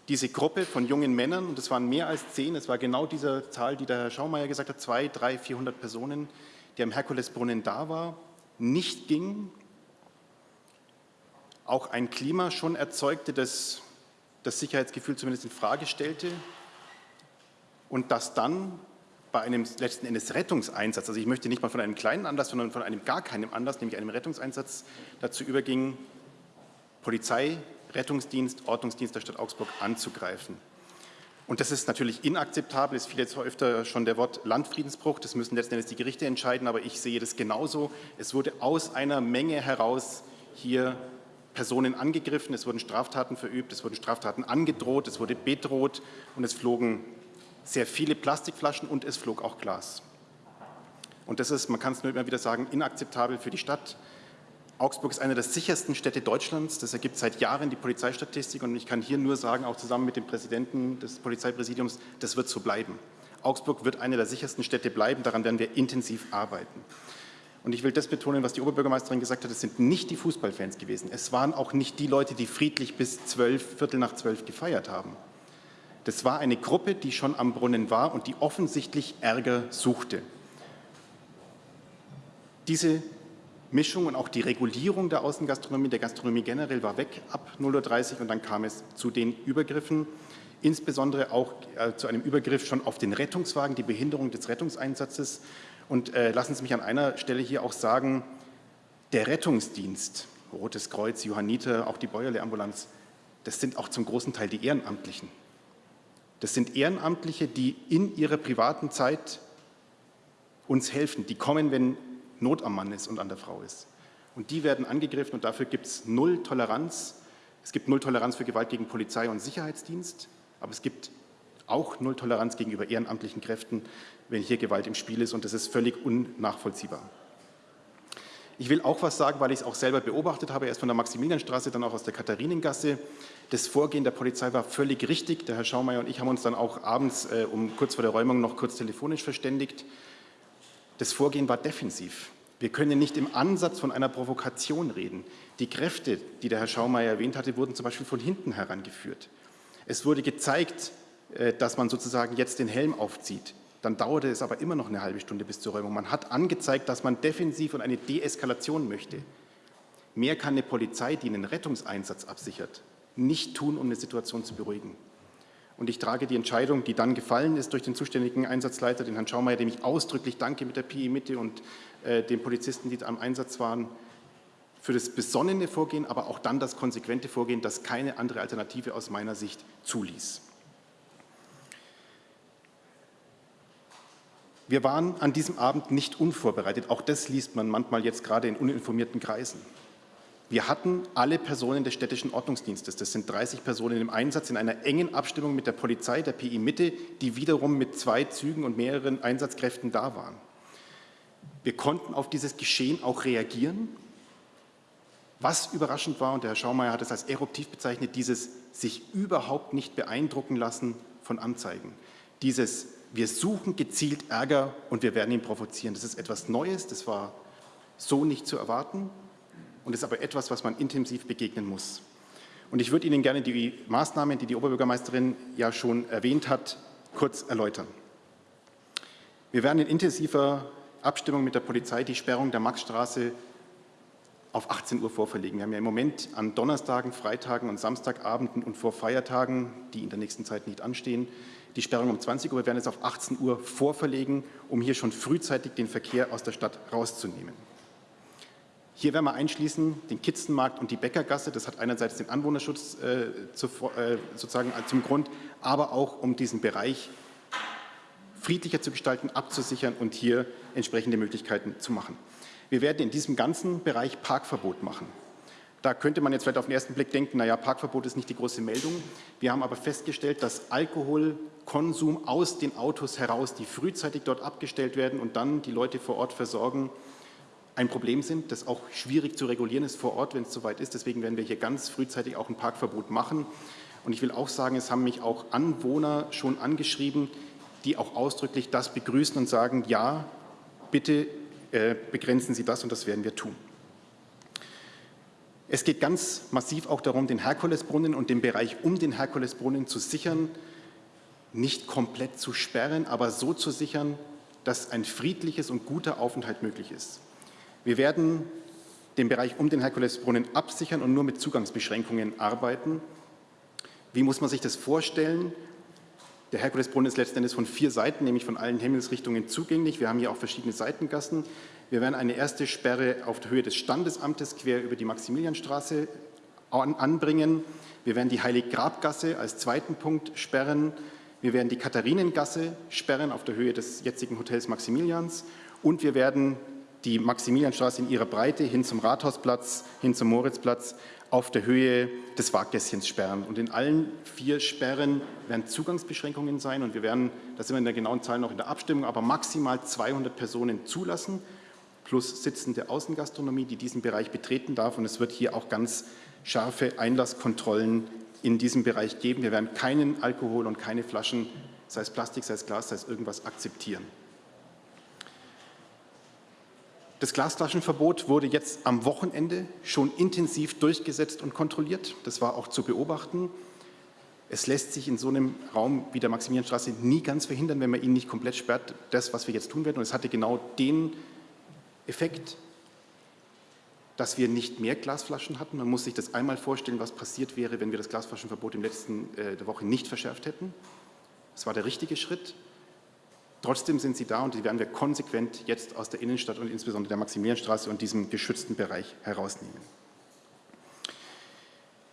diese Gruppe von jungen Männern, und es waren mehr als zehn, es war genau diese Zahl, die der Herr Schaumeier gesagt hat, zwei, drei, vierhundert Personen, die am Herkulesbrunnen da war, nicht ging, auch ein Klima schon erzeugte, das das Sicherheitsgefühl zumindest in Frage stellte. Und das dann bei einem letzten Endes Rettungseinsatz, also ich möchte nicht mal von einem kleinen Anlass, sondern von einem gar keinem Anlass, nämlich einem Rettungseinsatz, dazu überging, Polizei, Rettungsdienst, Ordnungsdienst der Stadt Augsburg anzugreifen. Und das ist natürlich inakzeptabel. Es fiel jetzt öfter schon der Wort Landfriedensbruch. Das müssen letzten Endes die Gerichte entscheiden, aber ich sehe das genauso. Es wurde aus einer Menge heraus hier Personen angegriffen, es wurden Straftaten verübt, es wurden Straftaten angedroht, es wurde bedroht und es flogen sehr viele Plastikflaschen und es flog auch Glas. Und das ist, man kann es nur immer wieder sagen, inakzeptabel für die Stadt. Augsburg ist eine der sichersten Städte Deutschlands. Das ergibt seit Jahren die Polizeistatistik. Und ich kann hier nur sagen, auch zusammen mit dem Präsidenten des Polizeipräsidiums, das wird so bleiben. Augsburg wird eine der sichersten Städte bleiben. Daran werden wir intensiv arbeiten. Und ich will das betonen, was die Oberbürgermeisterin gesagt hat, es sind nicht die Fußballfans gewesen. Es waren auch nicht die Leute, die friedlich bis zwölf, Viertel nach zwölf gefeiert haben. Das war eine Gruppe, die schon am Brunnen war und die offensichtlich Ärger suchte. Diese Mischung und auch die Regulierung der Außengastronomie, der Gastronomie generell war weg ab 0.30 Uhr und dann kam es zu den Übergriffen. insbesondere auch äh, zu einem Übergriff schon auf den Rettungswagen, die Behinderung des Rettungseinsatzes. Und äh, lassen Sie mich an einer Stelle hier auch sagen, der Rettungsdienst, Rotes Kreuz, Johanniter, auch die Bäuerle-Ambulanz, das sind auch zum großen Teil die Ehrenamtlichen. Das sind Ehrenamtliche, die in ihrer privaten Zeit uns helfen. Die kommen, wenn Not am Mann ist und an der Frau ist. Und die werden angegriffen und dafür gibt es null Toleranz. Es gibt null Toleranz für Gewalt gegen Polizei und Sicherheitsdienst, aber es gibt auch null Toleranz gegenüber ehrenamtlichen Kräften, wenn hier Gewalt im Spiel ist und das ist völlig unnachvollziehbar. Ich will auch was sagen, weil ich es auch selber beobachtet habe, erst von der Maximilianstraße, dann auch aus der Katharinengasse. Das Vorgehen der Polizei war völlig richtig. Der Herr Schaumeier und ich haben uns dann auch abends äh, um kurz vor der Räumung noch kurz telefonisch verständigt. Das Vorgehen war defensiv. Wir können nicht im Ansatz von einer Provokation reden. Die Kräfte, die der Herr Schaumeier erwähnt hatte, wurden zum Beispiel von hinten herangeführt. Es wurde gezeigt, äh, dass man sozusagen jetzt den Helm aufzieht. Dann dauerte es aber immer noch eine halbe Stunde bis zur Räumung. Man hat angezeigt, dass man defensiv und eine Deeskalation möchte. Mehr kann eine Polizei, die einen Rettungseinsatz absichert, nicht tun, um eine Situation zu beruhigen. Und ich trage die Entscheidung, die dann gefallen ist durch den zuständigen Einsatzleiter, den Herrn Schaumeier, dem ich ausdrücklich danke mit der PI Mitte und äh, den Polizisten, die am Einsatz waren, für das besonnene Vorgehen, aber auch dann das konsequente Vorgehen, das keine andere Alternative aus meiner Sicht zuließ. Wir waren an diesem Abend nicht unvorbereitet. Auch das liest man manchmal jetzt gerade in uninformierten Kreisen. Wir hatten alle Personen des städtischen Ordnungsdienstes, das sind 30 Personen im Einsatz, in einer engen Abstimmung mit der Polizei, der PI Mitte, die wiederum mit zwei Zügen und mehreren Einsatzkräften da waren. Wir konnten auf dieses Geschehen auch reagieren. Was überraschend war, und der Herr Schaumeier hat es als eruptiv bezeichnet, dieses sich überhaupt nicht beeindrucken lassen von Anzeigen. Dieses, wir suchen gezielt Ärger und wir werden ihn provozieren. Das ist etwas Neues, das war so nicht zu erwarten und ist aber etwas, was man intensiv begegnen muss. Und ich würde Ihnen gerne die Maßnahmen, die die Oberbürgermeisterin ja schon erwähnt hat, kurz erläutern. Wir werden in intensiver Abstimmung mit der Polizei die Sperrung der Maxstraße auf 18 Uhr vorverlegen. Wir haben ja im Moment an Donnerstagen, Freitagen und Samstagabenden und vor Feiertagen, die in der nächsten Zeit nicht anstehen, die Sperrung um 20 Uhr. Wir werden es auf 18 Uhr vorverlegen, um hier schon frühzeitig den Verkehr aus der Stadt rauszunehmen. Hier werden wir einschließen den Kitzenmarkt und die Bäckergasse. Das hat einerseits den Anwohnerschutz äh, zu, äh, sozusagen zum Grund, aber auch um diesen Bereich friedlicher zu gestalten, abzusichern und hier entsprechende Möglichkeiten zu machen. Wir werden in diesem ganzen Bereich Parkverbot machen. Da könnte man jetzt vielleicht auf den ersten Blick denken, naja, Parkverbot ist nicht die große Meldung. Wir haben aber festgestellt, dass Alkoholkonsum aus den Autos heraus, die frühzeitig dort abgestellt werden und dann die Leute vor Ort versorgen, ein Problem sind, das auch schwierig zu regulieren ist vor Ort, wenn es soweit ist. Deswegen werden wir hier ganz frühzeitig auch ein Parkverbot machen. Und ich will auch sagen, es haben mich auch Anwohner schon angeschrieben, die auch ausdrücklich das begrüßen und sagen, ja, bitte äh, begrenzen Sie das und das werden wir tun. Es geht ganz massiv auch darum, den Herkulesbrunnen und den Bereich um den Herkulesbrunnen zu sichern, nicht komplett zu sperren, aber so zu sichern, dass ein friedliches und guter Aufenthalt möglich ist. Wir werden den Bereich um den Herkulesbrunnen absichern und nur mit Zugangsbeschränkungen arbeiten. Wie muss man sich das vorstellen? Der Herkulesbrunnen ist letzten Endes von vier Seiten, nämlich von allen Himmelsrichtungen zugänglich. Wir haben hier auch verschiedene Seitengassen. Wir werden eine erste Sperre auf der Höhe des Standesamtes quer über die Maximilianstraße anbringen. Wir werden die Heiliggrabgasse als zweiten Punkt sperren. Wir werden die Katharinengasse sperren auf der Höhe des jetzigen Hotels Maximilians. Und wir werden die Maximilianstraße in ihrer Breite hin zum Rathausplatz, hin zum Moritzplatz auf der Höhe des Waggässchens sperren. Und in allen vier Sperren werden Zugangsbeschränkungen sein und wir werden, da sind wir in der genauen Zahl noch in der Abstimmung, aber maximal 200 Personen zulassen, plus sitzende Außengastronomie, die diesen Bereich betreten darf. Und es wird hier auch ganz scharfe Einlasskontrollen in diesem Bereich geben. Wir werden keinen Alkohol und keine Flaschen, sei es Plastik, sei es Glas, sei es irgendwas, akzeptieren. Das Glasflaschenverbot wurde jetzt am Wochenende schon intensiv durchgesetzt und kontrolliert. Das war auch zu beobachten. Es lässt sich in so einem Raum wie der Maximilianstraße nie ganz verhindern, wenn man ihn nicht komplett sperrt, das, was wir jetzt tun werden. Und es hatte genau den Effekt, dass wir nicht mehr Glasflaschen hatten. Man muss sich das einmal vorstellen, was passiert wäre, wenn wir das Glasflaschenverbot in der letzten äh, Woche nicht verschärft hätten. Das war der richtige Schritt. Trotzdem sind sie da und die werden wir konsequent jetzt aus der Innenstadt und insbesondere der Maximilianstraße und diesem geschützten Bereich herausnehmen.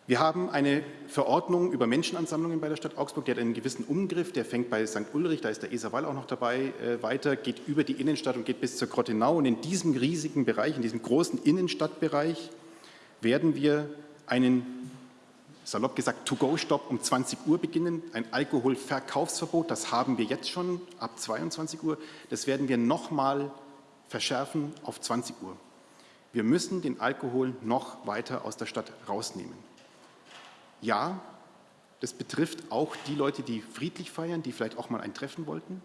Wir haben eine Verordnung über Menschenansammlungen bei der Stadt Augsburg, die hat einen gewissen Umgriff, der fängt bei St. Ulrich, da ist der Eserwall auch noch dabei, äh, weiter, geht über die Innenstadt und geht bis zur Grottenau. Und in diesem riesigen Bereich, in diesem großen Innenstadtbereich, werden wir einen, salopp gesagt, To-Go-Stopp um 20 Uhr beginnen, ein Alkoholverkaufsverbot, das haben wir jetzt schon ab 22 Uhr, das werden wir nochmal verschärfen auf 20 Uhr. Wir müssen den Alkohol noch weiter aus der Stadt rausnehmen. Ja, das betrifft auch die Leute, die friedlich feiern, die vielleicht auch mal ein Treffen wollten.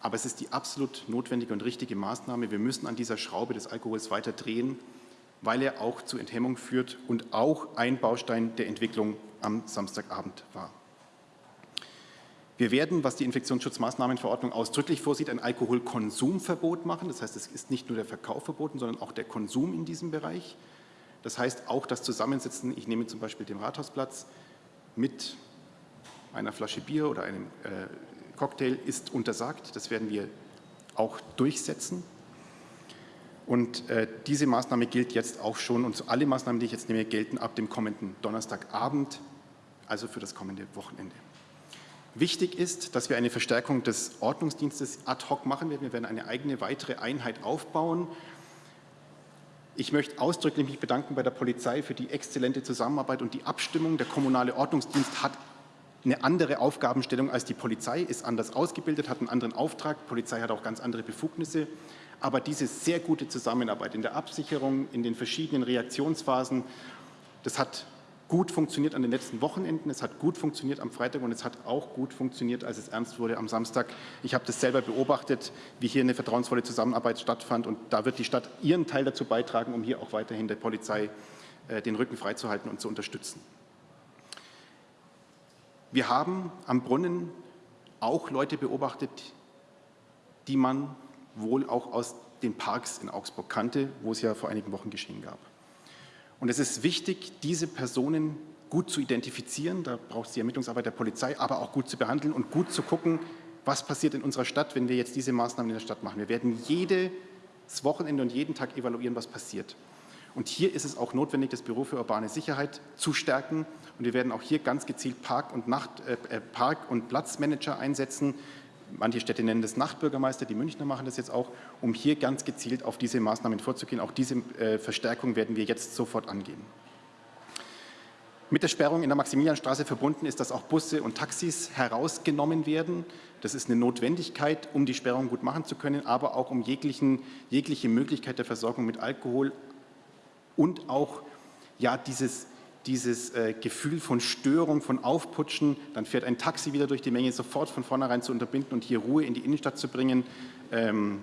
Aber es ist die absolut notwendige und richtige Maßnahme. Wir müssen an dieser Schraube des Alkohols weiter drehen, weil er auch zu Enthemmung führt und auch ein Baustein der Entwicklung am Samstagabend war. Wir werden, was die Infektionsschutzmaßnahmenverordnung ausdrücklich vorsieht, ein Alkoholkonsumverbot machen. Das heißt, es ist nicht nur der Verkauf verboten, sondern auch der Konsum in diesem Bereich. Das heißt auch das Zusammensitzen, ich nehme zum Beispiel den Rathausplatz mit einer Flasche Bier oder einem äh, Cocktail ist untersagt. Das werden wir auch durchsetzen. Und äh, diese Maßnahme gilt jetzt auch schon und alle Maßnahmen, die ich jetzt nehme, gelten ab dem kommenden Donnerstagabend, also für das kommende Wochenende. Wichtig ist, dass wir eine Verstärkung des Ordnungsdienstes ad hoc machen werden. Wir werden eine eigene weitere Einheit aufbauen ich möchte ausdrücklich mich bedanken bei der Polizei für die exzellente Zusammenarbeit und die Abstimmung. Der kommunale Ordnungsdienst hat eine andere Aufgabenstellung als die Polizei, ist anders ausgebildet, hat einen anderen Auftrag. Die Polizei hat auch ganz andere Befugnisse. Aber diese sehr gute Zusammenarbeit in der Absicherung, in den verschiedenen Reaktionsphasen, das hat gut funktioniert an den letzten Wochenenden, es hat gut funktioniert am Freitag und es hat auch gut funktioniert, als es ernst wurde am Samstag. Ich habe das selber beobachtet, wie hier eine vertrauensvolle Zusammenarbeit stattfand und da wird die Stadt ihren Teil dazu beitragen, um hier auch weiterhin der Polizei äh, den Rücken freizuhalten und zu unterstützen. Wir haben am Brunnen auch Leute beobachtet, die man wohl auch aus den Parks in Augsburg kannte, wo es ja vor einigen Wochen geschehen gab. Und es ist wichtig, diese Personen gut zu identifizieren. Da braucht es die Ermittlungsarbeit der Polizei, aber auch gut zu behandeln und gut zu gucken, was passiert in unserer Stadt, wenn wir jetzt diese Maßnahmen in der Stadt machen. Wir werden jedes Wochenende und jeden Tag evaluieren, was passiert. Und hier ist es auch notwendig, das Büro für urbane Sicherheit zu stärken. Und wir werden auch hier ganz gezielt Park- und, Nacht, äh, äh Park und Platzmanager einsetzen, manche Städte nennen das Nachtbürgermeister, die Münchner machen das jetzt auch, um hier ganz gezielt auf diese Maßnahmen vorzugehen. Auch diese äh, Verstärkung werden wir jetzt sofort angehen. Mit der Sperrung in der Maximilianstraße verbunden ist, dass auch Busse und Taxis herausgenommen werden. Das ist eine Notwendigkeit, um die Sperrung gut machen zu können, aber auch um jeglichen, jegliche Möglichkeit der Versorgung mit Alkohol und auch ja, dieses dieses äh, Gefühl von Störung, von Aufputschen, dann fährt ein Taxi wieder durch die Menge, sofort von vornherein zu unterbinden und hier Ruhe in die Innenstadt zu bringen, ähm,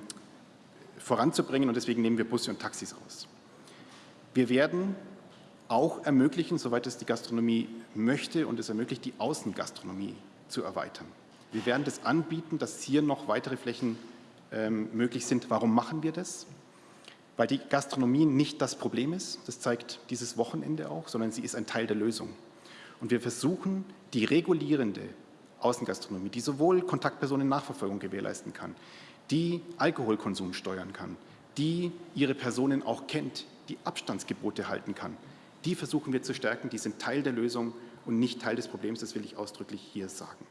voranzubringen und deswegen nehmen wir Busse und Taxis raus. Wir werden auch ermöglichen, soweit es die Gastronomie möchte und es ermöglicht, die Außengastronomie zu erweitern. Wir werden das anbieten, dass hier noch weitere Flächen ähm, möglich sind. Warum machen wir das? Weil die Gastronomie nicht das Problem ist, das zeigt dieses Wochenende auch, sondern sie ist ein Teil der Lösung. Und wir versuchen, die regulierende Außengastronomie, die sowohl Kontaktpersonennachverfolgung gewährleisten kann, die Alkoholkonsum steuern kann, die ihre Personen auch kennt, die Abstandsgebote halten kann, die versuchen wir zu stärken, die sind Teil der Lösung und nicht Teil des Problems, das will ich ausdrücklich hier sagen.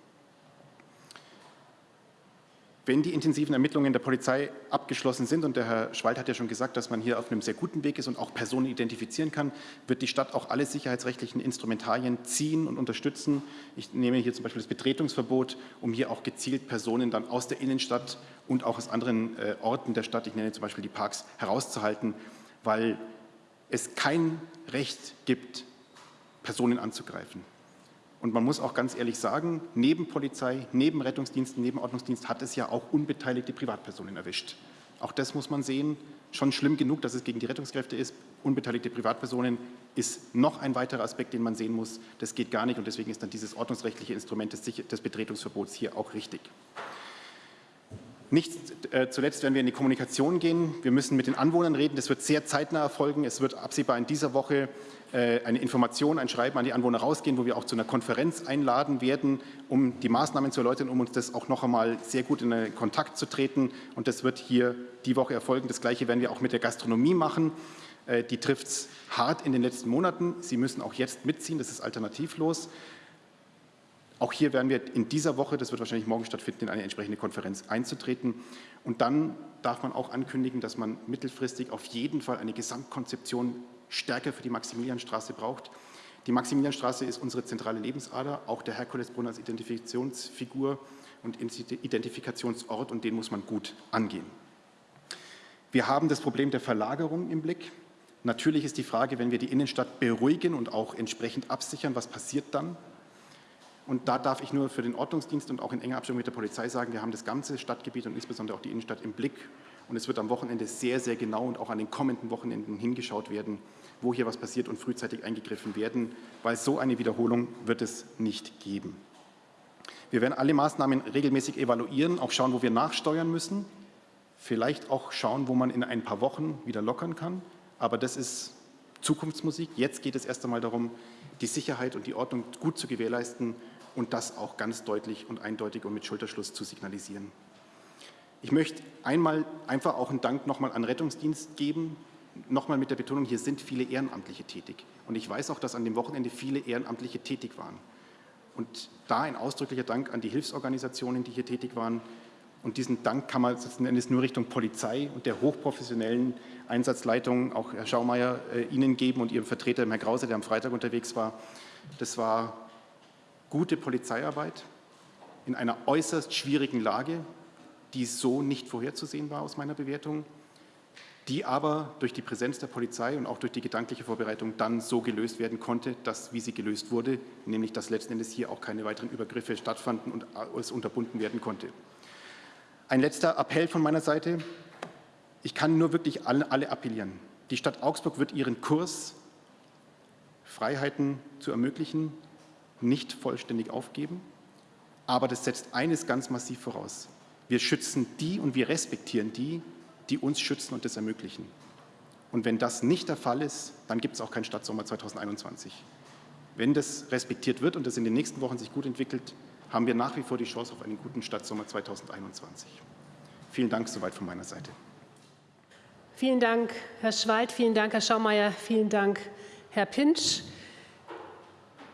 Wenn die intensiven Ermittlungen der Polizei abgeschlossen sind, und der Herr Schwald hat ja schon gesagt, dass man hier auf einem sehr guten Weg ist und auch Personen identifizieren kann, wird die Stadt auch alle sicherheitsrechtlichen Instrumentarien ziehen und unterstützen. Ich nehme hier zum Beispiel das Betretungsverbot, um hier auch gezielt Personen dann aus der Innenstadt und auch aus anderen äh, Orten der Stadt, ich nenne zum Beispiel die Parks, herauszuhalten, weil es kein Recht gibt, Personen anzugreifen. Und man muss auch ganz ehrlich sagen, neben Polizei, neben Rettungsdiensten, neben Ordnungsdienst hat es ja auch unbeteiligte Privatpersonen erwischt. Auch das muss man sehen. Schon schlimm genug, dass es gegen die Rettungskräfte ist. Unbeteiligte Privatpersonen ist noch ein weiterer Aspekt, den man sehen muss. Das geht gar nicht und deswegen ist dann dieses ordnungsrechtliche Instrument des, Betretungsverbots hier auch richtig. Nicht äh, zuletzt werden wir in die Kommunikation gehen. Wir müssen mit den Anwohnern reden. Das wird sehr zeitnah erfolgen. Es wird absehbar in dieser Woche eine Information, ein Schreiben an die Anwohner rausgehen, wo wir auch zu einer Konferenz einladen werden, um die Maßnahmen zu erläutern, um uns das auch noch einmal sehr gut in Kontakt zu treten. Und das wird hier die Woche erfolgen. Das Gleiche werden wir auch mit der Gastronomie machen. Äh, die trifft es hart in den letzten Monaten. Sie müssen auch jetzt mitziehen. Das ist alternativlos. Auch hier werden wir in dieser Woche, das wird wahrscheinlich morgen stattfinden, in eine entsprechende Konferenz einzutreten. Und dann darf man auch ankündigen, dass man mittelfristig auf jeden Fall eine Gesamtkonzeption stärker für die Maximilianstraße braucht. Die Maximilianstraße ist unsere zentrale Lebensader, auch der Herkulesbrunn als Identifikationsfigur und Identifikationsort und den muss man gut angehen. Wir haben das Problem der Verlagerung im Blick. Natürlich ist die Frage, wenn wir die Innenstadt beruhigen und auch entsprechend absichern, was passiert dann? Und da darf ich nur für den Ordnungsdienst und auch in enger Abstimmung mit der Polizei sagen, wir haben das ganze Stadtgebiet und insbesondere auch die Innenstadt im Blick. Und es wird am Wochenende sehr, sehr genau und auch an den kommenden Wochenenden hingeschaut werden, wo hier was passiert und frühzeitig eingegriffen werden, weil so eine Wiederholung wird es nicht geben. Wir werden alle Maßnahmen regelmäßig evaluieren, auch schauen, wo wir nachsteuern müssen, vielleicht auch schauen, wo man in ein paar Wochen wieder lockern kann. Aber das ist Zukunftsmusik. Jetzt geht es erst einmal darum, die Sicherheit und die Ordnung gut zu gewährleisten und das auch ganz deutlich und eindeutig und mit Schulterschluss zu signalisieren. Ich möchte einmal einfach auch einen Dank nochmal an Rettungsdienst geben, nochmal mit der Betonung, hier sind viele Ehrenamtliche tätig. Und ich weiß auch, dass an dem Wochenende viele Ehrenamtliche tätig waren. Und da ein ausdrücklicher Dank an die Hilfsorganisationen, die hier tätig waren. Und diesen Dank kann man letzten Endes nur Richtung Polizei und der hochprofessionellen Einsatzleitung, auch Herr Schaumeier, äh, Ihnen geben und Ihrem Vertreter, Herr Krause, der am Freitag unterwegs war. Das war gute Polizeiarbeit in einer äußerst schwierigen Lage, die so nicht vorherzusehen war aus meiner Bewertung die aber durch die Präsenz der Polizei und auch durch die gedankliche Vorbereitung dann so gelöst werden konnte, dass, wie sie gelöst wurde, nämlich dass letzten Endes hier auch keine weiteren Übergriffe stattfanden und es unterbunden werden konnte. Ein letzter Appell von meiner Seite. Ich kann nur wirklich alle, alle appellieren. Die Stadt Augsburg wird ihren Kurs, Freiheiten zu ermöglichen, nicht vollständig aufgeben. Aber das setzt eines ganz massiv voraus. Wir schützen die und wir respektieren die, die uns schützen und das ermöglichen. Und wenn das nicht der Fall ist, dann gibt es auch keinen Stadtsommer 2021. Wenn das respektiert wird und das in den nächsten Wochen sich gut entwickelt, haben wir nach wie vor die Chance auf einen guten Stadtsommer 2021. Vielen Dank soweit von meiner Seite. Vielen Dank, Herr Schweid, vielen Dank, Herr Schaumeier, vielen Dank, Herr Pinsch.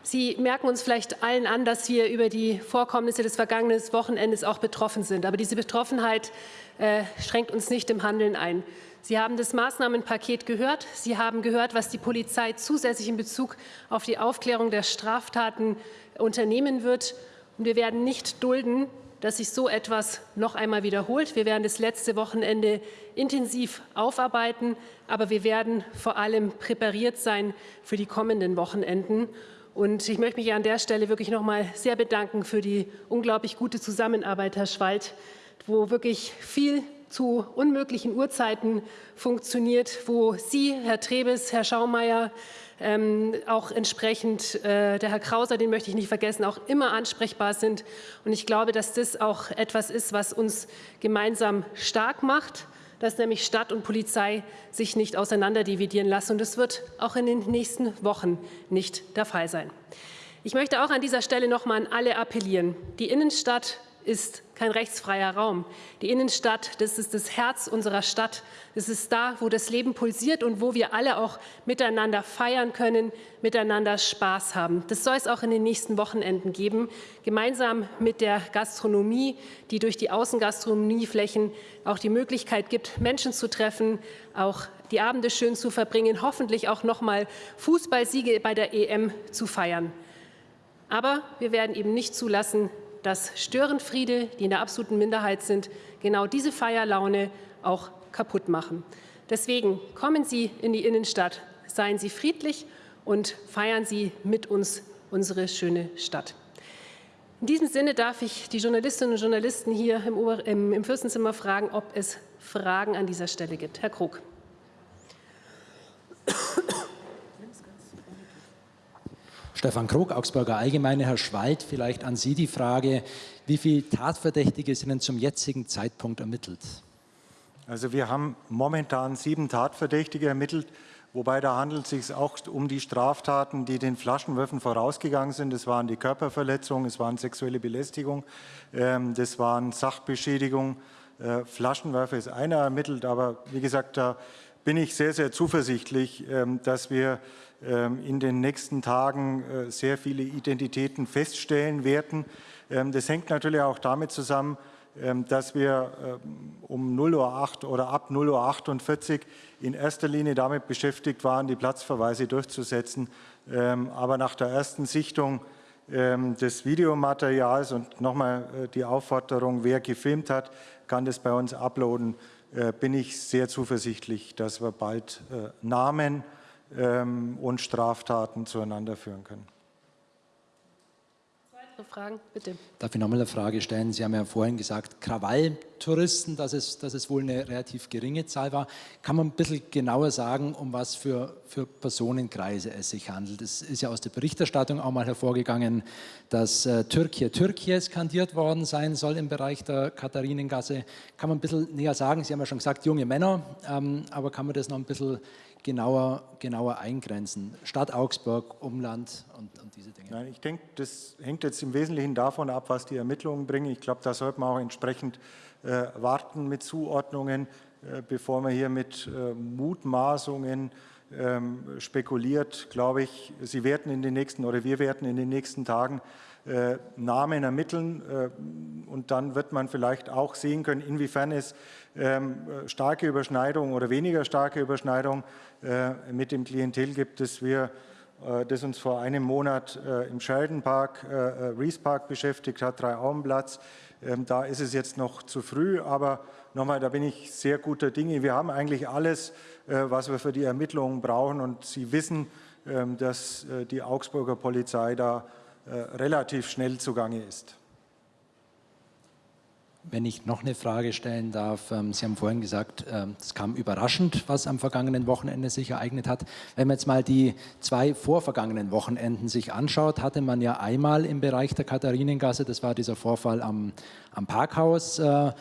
Sie merken uns vielleicht allen an, dass wir über die Vorkommnisse des vergangenen Wochenendes auch betroffen sind. Aber diese Betroffenheit äh, schränkt uns nicht im Handeln ein. Sie haben das Maßnahmenpaket gehört. Sie haben gehört, was die Polizei zusätzlich in Bezug auf die Aufklärung der Straftaten unternehmen wird. Und wir werden nicht dulden, dass sich so etwas noch einmal wiederholt. Wir werden das letzte Wochenende intensiv aufarbeiten, aber wir werden vor allem präpariert sein für die kommenden Wochenenden. Und ich möchte mich an der Stelle wirklich noch mal sehr bedanken für die unglaublich gute Zusammenarbeit, Herr Schwald, wo wirklich viel zu unmöglichen Uhrzeiten funktioniert, wo Sie, Herr Trebes, Herr Schaumeier, ähm, auch entsprechend äh, der Herr Krauser, den möchte ich nicht vergessen, auch immer ansprechbar sind. Und ich glaube, dass das auch etwas ist, was uns gemeinsam stark macht dass nämlich Stadt und Polizei sich nicht auseinanderdividieren lassen. Und das wird auch in den nächsten Wochen nicht der Fall sein. Ich möchte auch an dieser Stelle noch mal an alle appellieren. Die Innenstadt ist kein rechtsfreier Raum. Die Innenstadt, das ist das Herz unserer Stadt. Das ist da, wo das Leben pulsiert und wo wir alle auch miteinander feiern können, miteinander Spaß haben. Das soll es auch in den nächsten Wochenenden geben, gemeinsam mit der Gastronomie, die durch die Außengastronomieflächen auch die Möglichkeit gibt, Menschen zu treffen, auch die Abende schön zu verbringen, hoffentlich auch noch mal Fußballsiege bei der EM zu feiern. Aber wir werden eben nicht zulassen, dass Störenfriede, die in der absoluten Minderheit sind, genau diese Feierlaune auch kaputt machen. Deswegen kommen Sie in die Innenstadt, seien Sie friedlich und feiern Sie mit uns unsere schöne Stadt. In diesem Sinne darf ich die Journalistinnen und Journalisten hier im, Ober im, im Fürstenzimmer fragen, ob es Fragen an dieser Stelle gibt. Herr Krug. Stefan Krug, Augsburger Allgemeine. Herr Schwald, vielleicht an Sie die Frage. Wie viele Tatverdächtige sind denn zum jetzigen Zeitpunkt ermittelt? Also wir haben momentan sieben Tatverdächtige ermittelt, wobei da handelt es sich auch um die Straftaten, die den Flaschenwürfen vorausgegangen sind. Das waren die Körperverletzungen, es waren sexuelle Belästigung, ähm, das waren Sachbeschädigung. Äh, Flaschenwerfer ist einer ermittelt, aber wie gesagt, da bin ich sehr, sehr zuversichtlich, ähm, dass wir ähm, in den nächsten Tagen äh, sehr viele Identitäten feststellen werden. Das hängt natürlich auch damit zusammen, dass wir um 0.08 Uhr oder ab 0.48 Uhr in erster Linie damit beschäftigt waren, die Platzverweise durchzusetzen. Aber nach der ersten Sichtung des Videomaterials und nochmal äh, die Aufforderung, wer gefilmt hat, kann das bei uns uploaden, bin ich sehr zuversichtlich, dass wir bald äh, Namen ähm, und Straftaten zueinander führen können. Fragen, bitte. Darf ich nochmal eine Frage stellen? Sie haben ja vorhin gesagt, Krawalltouristen, dass es, dass es wohl eine relativ geringe Zahl war. Kann man ein bisschen genauer sagen, um was für, für Personenkreise es sich handelt? Es ist ja aus der Berichterstattung auch mal hervorgegangen, dass äh, Türkei, Türkei skandiert worden sein soll im Bereich der Katharinengasse. Kann man ein bisschen näher sagen? Sie haben ja schon gesagt, junge Männer, ähm, aber kann man das noch ein bisschen genauer, genauer eingrenzen? Stadt Augsburg, Umland und, und diese Dinge. Nein, ich denke, das hängt jetzt im Wesentlichen davon ab, was die Ermittlungen bringen. Ich glaube, da sollte man auch entsprechend äh, warten mit Zuordnungen, äh, bevor man hier mit äh, Mutmaßungen ähm, spekuliert, glaube ich, Sie werden in den nächsten oder wir werden in den nächsten Tagen äh, Namen ermitteln äh, und dann wird man vielleicht auch sehen können, inwiefern es starke Überschneidungen oder weniger starke Überschneidungen äh, mit dem Klientel gibt, das wir das uns vor einem Monat im Sheldon-Park, Rees Park beschäftigt hat, Drei-Augenplatz. Ähm, da ist es jetzt noch zu früh, aber nochmal, da bin ich sehr guter Dinge. Wir haben eigentlich alles, was wir für die Ermittlungen brauchen und Sie wissen, ähm, dass die Augsburger Polizei da äh, relativ schnell zugange ist. Wenn ich noch eine Frage stellen darf, ähm, Sie haben vorhin gesagt, ähm, es kam überraschend, was am vergangenen Wochenende sich ereignet hat. Wenn man jetzt mal die zwei vorvergangenen Wochenenden sich anschaut, hatte man ja einmal im Bereich der Katharinengasse, das war dieser Vorfall am, am Parkhaus, äh,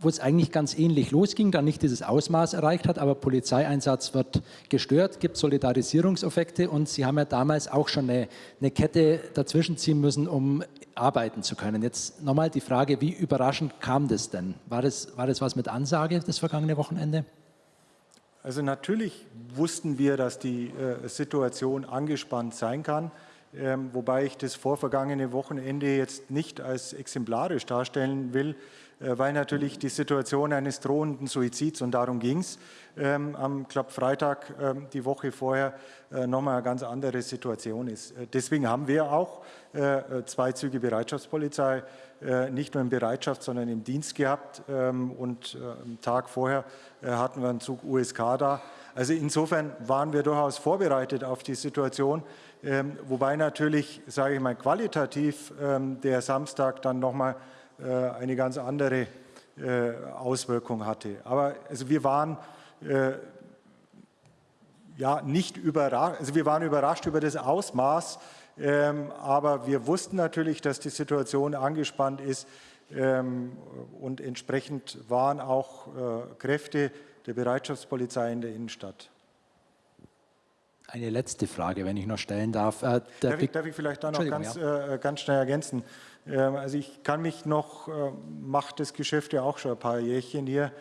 wo es eigentlich ganz ähnlich losging, dann nicht dieses Ausmaß erreicht hat, aber Polizeieinsatz wird gestört, gibt Solidarisierungseffekte und Sie haben ja damals auch schon eine, eine Kette dazwischen ziehen müssen, um arbeiten zu können. Jetzt nochmal die Frage, wie überraschend kam das denn? War das, war das was mit Ansage das vergangene Wochenende? Also natürlich wussten wir, dass die äh, Situation angespannt sein kann, ähm, wobei ich das vorvergangene Wochenende jetzt nicht als exemplarisch darstellen will, weil natürlich die Situation eines drohenden Suizids, und darum ging es, ähm, am glaub, Freitag ähm, die Woche vorher äh, nochmal eine ganz andere Situation ist. Äh, deswegen haben wir auch äh, zwei Züge Bereitschaftspolizei äh, nicht nur in Bereitschaft, sondern im Dienst gehabt ähm, und äh, am Tag vorher hatten wir einen Zug USK da. Also insofern waren wir durchaus vorbereitet auf die Situation, ähm, wobei natürlich, sage ich mal, qualitativ ähm, der Samstag dann nochmal äh, eine ganz andere äh, Auswirkung hatte. Aber also wir waren äh, ja nicht überrascht, also wir waren überrascht über das Ausmaß, ähm, aber wir wussten natürlich, dass die Situation angespannt ist ähm, und entsprechend waren auch Kräfte der Bereitschaftspolizei in der Innenstadt. Eine letzte Frage, wenn ich noch stellen darf. Äh, darf, ich, darf, ich, vielleicht da noch ganz, äh, ganz schnell ergänzen? Ähm, also ich kann mich noch, äh, macht das Geschäft ja auch schon ein paar Jährchen hier.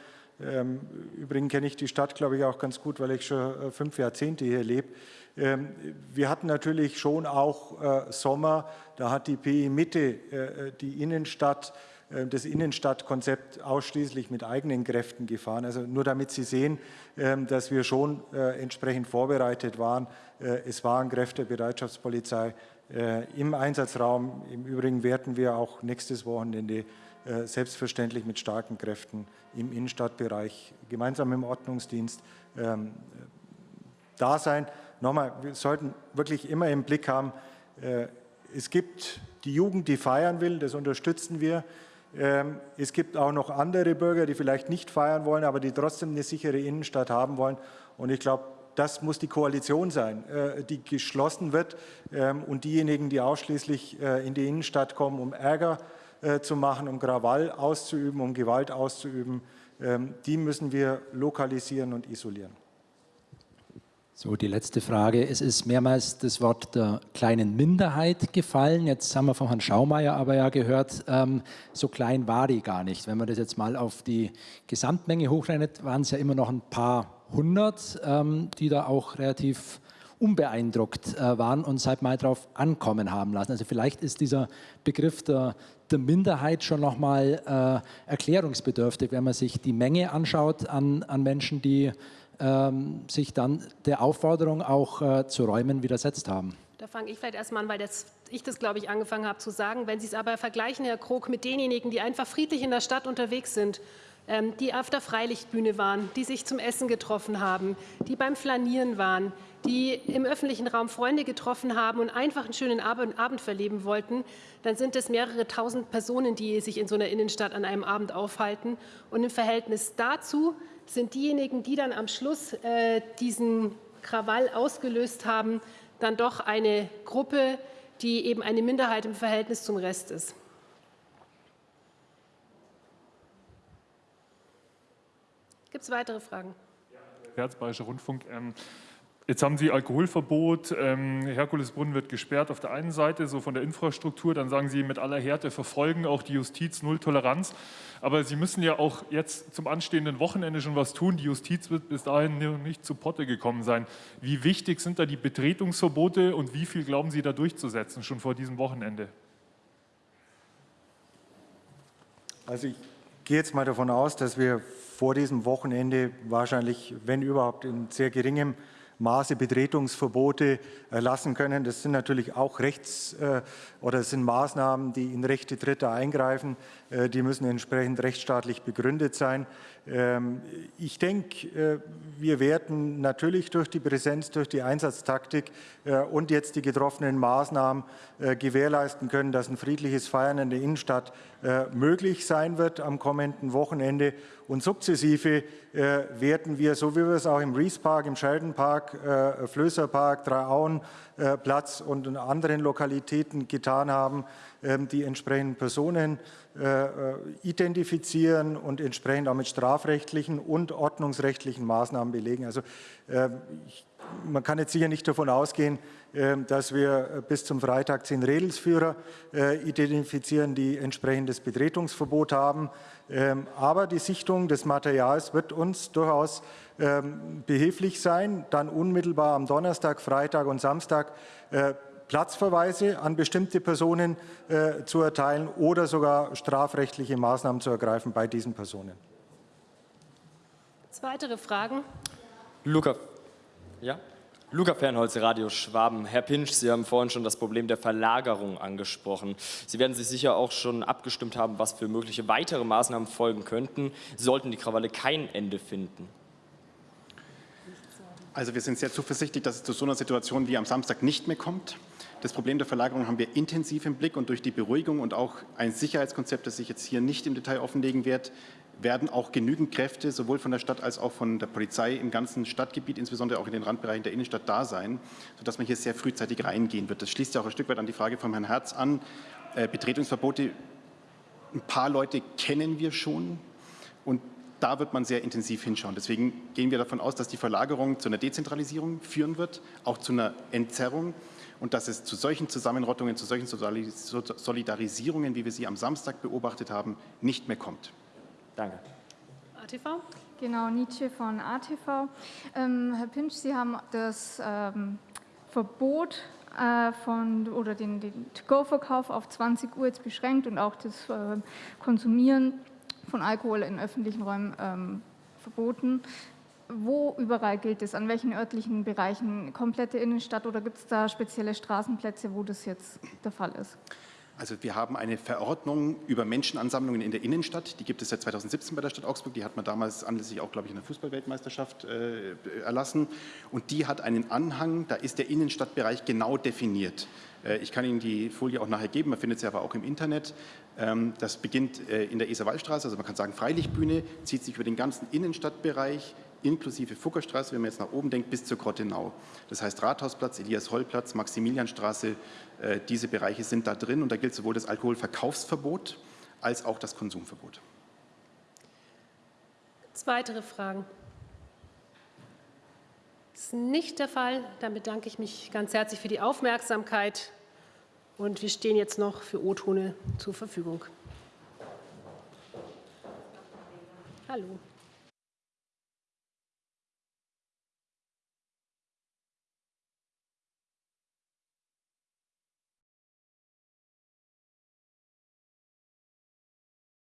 Ähm, übrigens kenne ich die Stadt, glaube ich, auch ganz gut, weil ich schon äh, fünf Jahrzehnte hier lebe. Ähm, wir hatten natürlich schon auch äh, Sommer, da hat die PI Mitte äh, die Innenstadt das Innenstadtkonzept ausschließlich mit eigenen Kräften gefahren. Also nur damit Sie sehen, dass wir schon entsprechend vorbereitet waren. Es waren Kräfte der Bereitschaftspolizei äh, im Einsatzraum. Im Übrigen werden wir auch nächstes Wochenende äh, selbstverständlich mit starken Kräften im Innenstadtbereich gemeinsam im Ordnungsdienst ähm, da sein. Nochmal, wir sollten wirklich immer im Blick haben, äh, es gibt die Jugend, die feiern will, das unterstützen wir. Ähm, es gibt auch noch andere Bürger, die vielleicht nicht feiern wollen, aber die trotzdem eine sichere Innenstadt haben wollen. Und ich glaube, das muss die Koalition sein, äh, die geschlossen wird ähm, und diejenigen, die ausschließlich äh, in die Innenstadt kommen, um Ärger äh, zu machen, um Krawall auszuüben, um Gewalt auszuüben, ähm, die müssen wir lokalisieren und isolieren. So, die letzte Frage. Es ist mehrmals das Wort der kleinen Minderheit gefallen. Jetzt haben wir von Herrn Schaumeier aber ja gehört, ähm, so klein war die gar nicht. Wenn man das jetzt mal auf die Gesamtmenge hochrechnet, waren es ja immer noch ein paar hundert, ähm, die da auch relativ unbeeindruckt äh, waren und seit mal drauf ankommen haben lassen. Also vielleicht ist dieser Begriff der, der Minderheit schon nochmal äh, erklärungsbedürftig, wenn man sich die Menge anschaut an, an Menschen, die sich dann der Aufforderung auch äh, zu räumen widersetzt haben. Da fange ich vielleicht erstmal an, weil das, ich das, glaube ich, angefangen habe zu sagen. Wenn Sie es aber vergleichen, Herr Krog, mit denjenigen, die einfach friedlich in der Stadt unterwegs sind, ähm, die auf der Freilichtbühne waren, die sich zum Essen getroffen haben, die beim Flanieren waren, die im öffentlichen Raum Freunde getroffen haben und einfach einen schönen Abend verleben wollten, dann sind es mehrere tausend Personen, die sich in so einer Innenstadt an einem Abend aufhalten. Und im Verhältnis dazu sind diejenigen, die dann am Schluss äh, diesen Krawall ausgelöst haben, dann doch eine Gruppe, die eben eine Minderheit im Verhältnis zum Rest ist. Gibt es weitere Fragen? Ja, Bayerischer Rundfunk. Ähm, Jetzt haben Sie Alkoholverbot, ähm, Herkulesbrunnen wird gesperrt auf der einen Seite, so von der Infrastruktur, dann sagen Sie mit aller Härte verfolgen auch die Justiz, Null Toleranz. Aber Sie müssen ja auch jetzt zum anstehenden Wochenende schon was tun. Die Justiz wird bis dahin nicht zu Potte gekommen sein. Wie wichtig sind da die Betretungsverbote und wie viel glauben Sie da durchzusetzen, schon vor diesem Wochenende? Also ich gehe jetzt mal davon aus, dass wir vor diesem Wochenende wahrscheinlich, wenn überhaupt, in sehr geringem Maße Betretungsverbote erlassen können. Das sind natürlich auch Rechts- äh, oder sind Maßnahmen, die in Rechte Dritter eingreifen. Äh, die müssen entsprechend rechtsstaatlich begründet sein. Ähm, ich denke, äh, wir werden natürlich durch die Präsenz, durch die Einsatztaktik und jetzt die getroffenen Maßnahmen gewährleisten können, dass ein friedliches Feiern in der Innenstadt möglich sein wird am kommenden Wochenende. Und sukzessive werden wir, so wie wir es auch im Rees Park, im Sheldon Park, Flößer Park, Dreiauen Platz und in anderen Lokalitäten getan haben, ähm, die entsprechenden Personen äh, äh, identifizieren und entsprechend auch mit strafrechtlichen und ordnungsrechtlichen Maßnahmen belegen. Also ähm, man kann jetzt sicher nicht davon ausgehen, ähm, dass wir bis zum Freitag zehn Redelsführer äh, identifizieren, die entsprechendes Betretungsverbot haben. Aber die Sichtung des Materials wird uns durchaus behilflich sein, dann unmittelbar am Donnerstag, Freitag und Samstag Platzverweise an bestimmte Personen äh, zu erteilen oder sogar strafrechtliche Maßnahmen zu ergreifen bei diesen Personen. Weitere Fragen? Luca, ja? Luca Fernholz, Radio Schwaben. Herr Pinsch, Sie haben vorhin schon das Problem der Verlagerung angesprochen. Sie werden sich sicher auch schon abgestimmt haben, was für mögliche weitere Maßnahmen folgen könnten, sollten die Krawalle kein Ende finden. Also wir sind sehr zuversichtlich, dass es zu so einer Situation wie am Samstag nicht mehr kommt. Das Problem der Verlagerung haben wir intensiv im Blick und durch die Beruhigung und auch ein Sicherheitskonzept, das ich jetzt hier nicht im Detail offenlegen werde, werden auch genügend Kräfte sowohl von der Stadt als auch von der Polizei im ganzen Stadtgebiet, insbesondere auch in den Randbereichen der Innenstadt da sein, sodass man hier sehr frühzeitig reingehen wird. Das schließt ja auch ein Stück weit an die Frage von Herrn Herz an. Äh, Betretungsverbote, ein paar Leute kennen wir schon und da wird man sehr intensiv hinschauen. Deswegen gehen wir davon aus, dass die Verlagerung zu einer Dezentralisierung führen wird, auch zu einer Entzerrung und dass es zu solchen Zusammenrottungen, zu solchen Solidarisierungen, wie wir sie am Samstag beobachtet haben, nicht mehr kommt. Danke. ATV? Genau, Nietzsche von ATV. Ähm, Herr Pinsch, Sie haben das ähm, Verbot äh, von, oder den, den To-Go-Verkauf auf 20 Uhr jetzt beschränkt und auch das äh, Konsumieren von Alkohol in öffentlichen Räumen ähm, verboten. Wo überall gilt es? An welchen örtlichen Bereichen? Komplette Innenstadt oder gibt es da spezielle Straßenplätze, wo das jetzt der Fall ist? Also wir haben eine Verordnung über Menschenansammlungen in der Innenstadt. Die gibt es seit 2017 bei der Stadt Augsburg. Die hat man damals anlässlich auch, glaube ich, in der Fußballweltmeisterschaft äh, erlassen. Und die hat einen Anhang, da ist der Innenstadtbereich genau definiert. Äh, ich kann Ihnen die Folie auch nachher geben, man findet sie aber auch im Internet. Ähm, das beginnt äh, in der Eserwaldstraße, also man kann sagen Freilichtbühne, zieht sich über den ganzen Innenstadtbereich inklusive Fuggerstraße, wenn man jetzt nach oben denkt, bis zur Grottenau. Das heißt Rathausplatz, Elias-Holl-Platz, Maximilianstraße, äh, diese Bereiche sind da drin und da gilt sowohl das Alkoholverkaufsverbot als auch das Konsumverbot. Weitere Fragen? Das ist nicht der Fall. Dann bedanke ich mich ganz herzlich für die Aufmerksamkeit und wir stehen jetzt noch für O-Tone zur Verfügung. Hallo.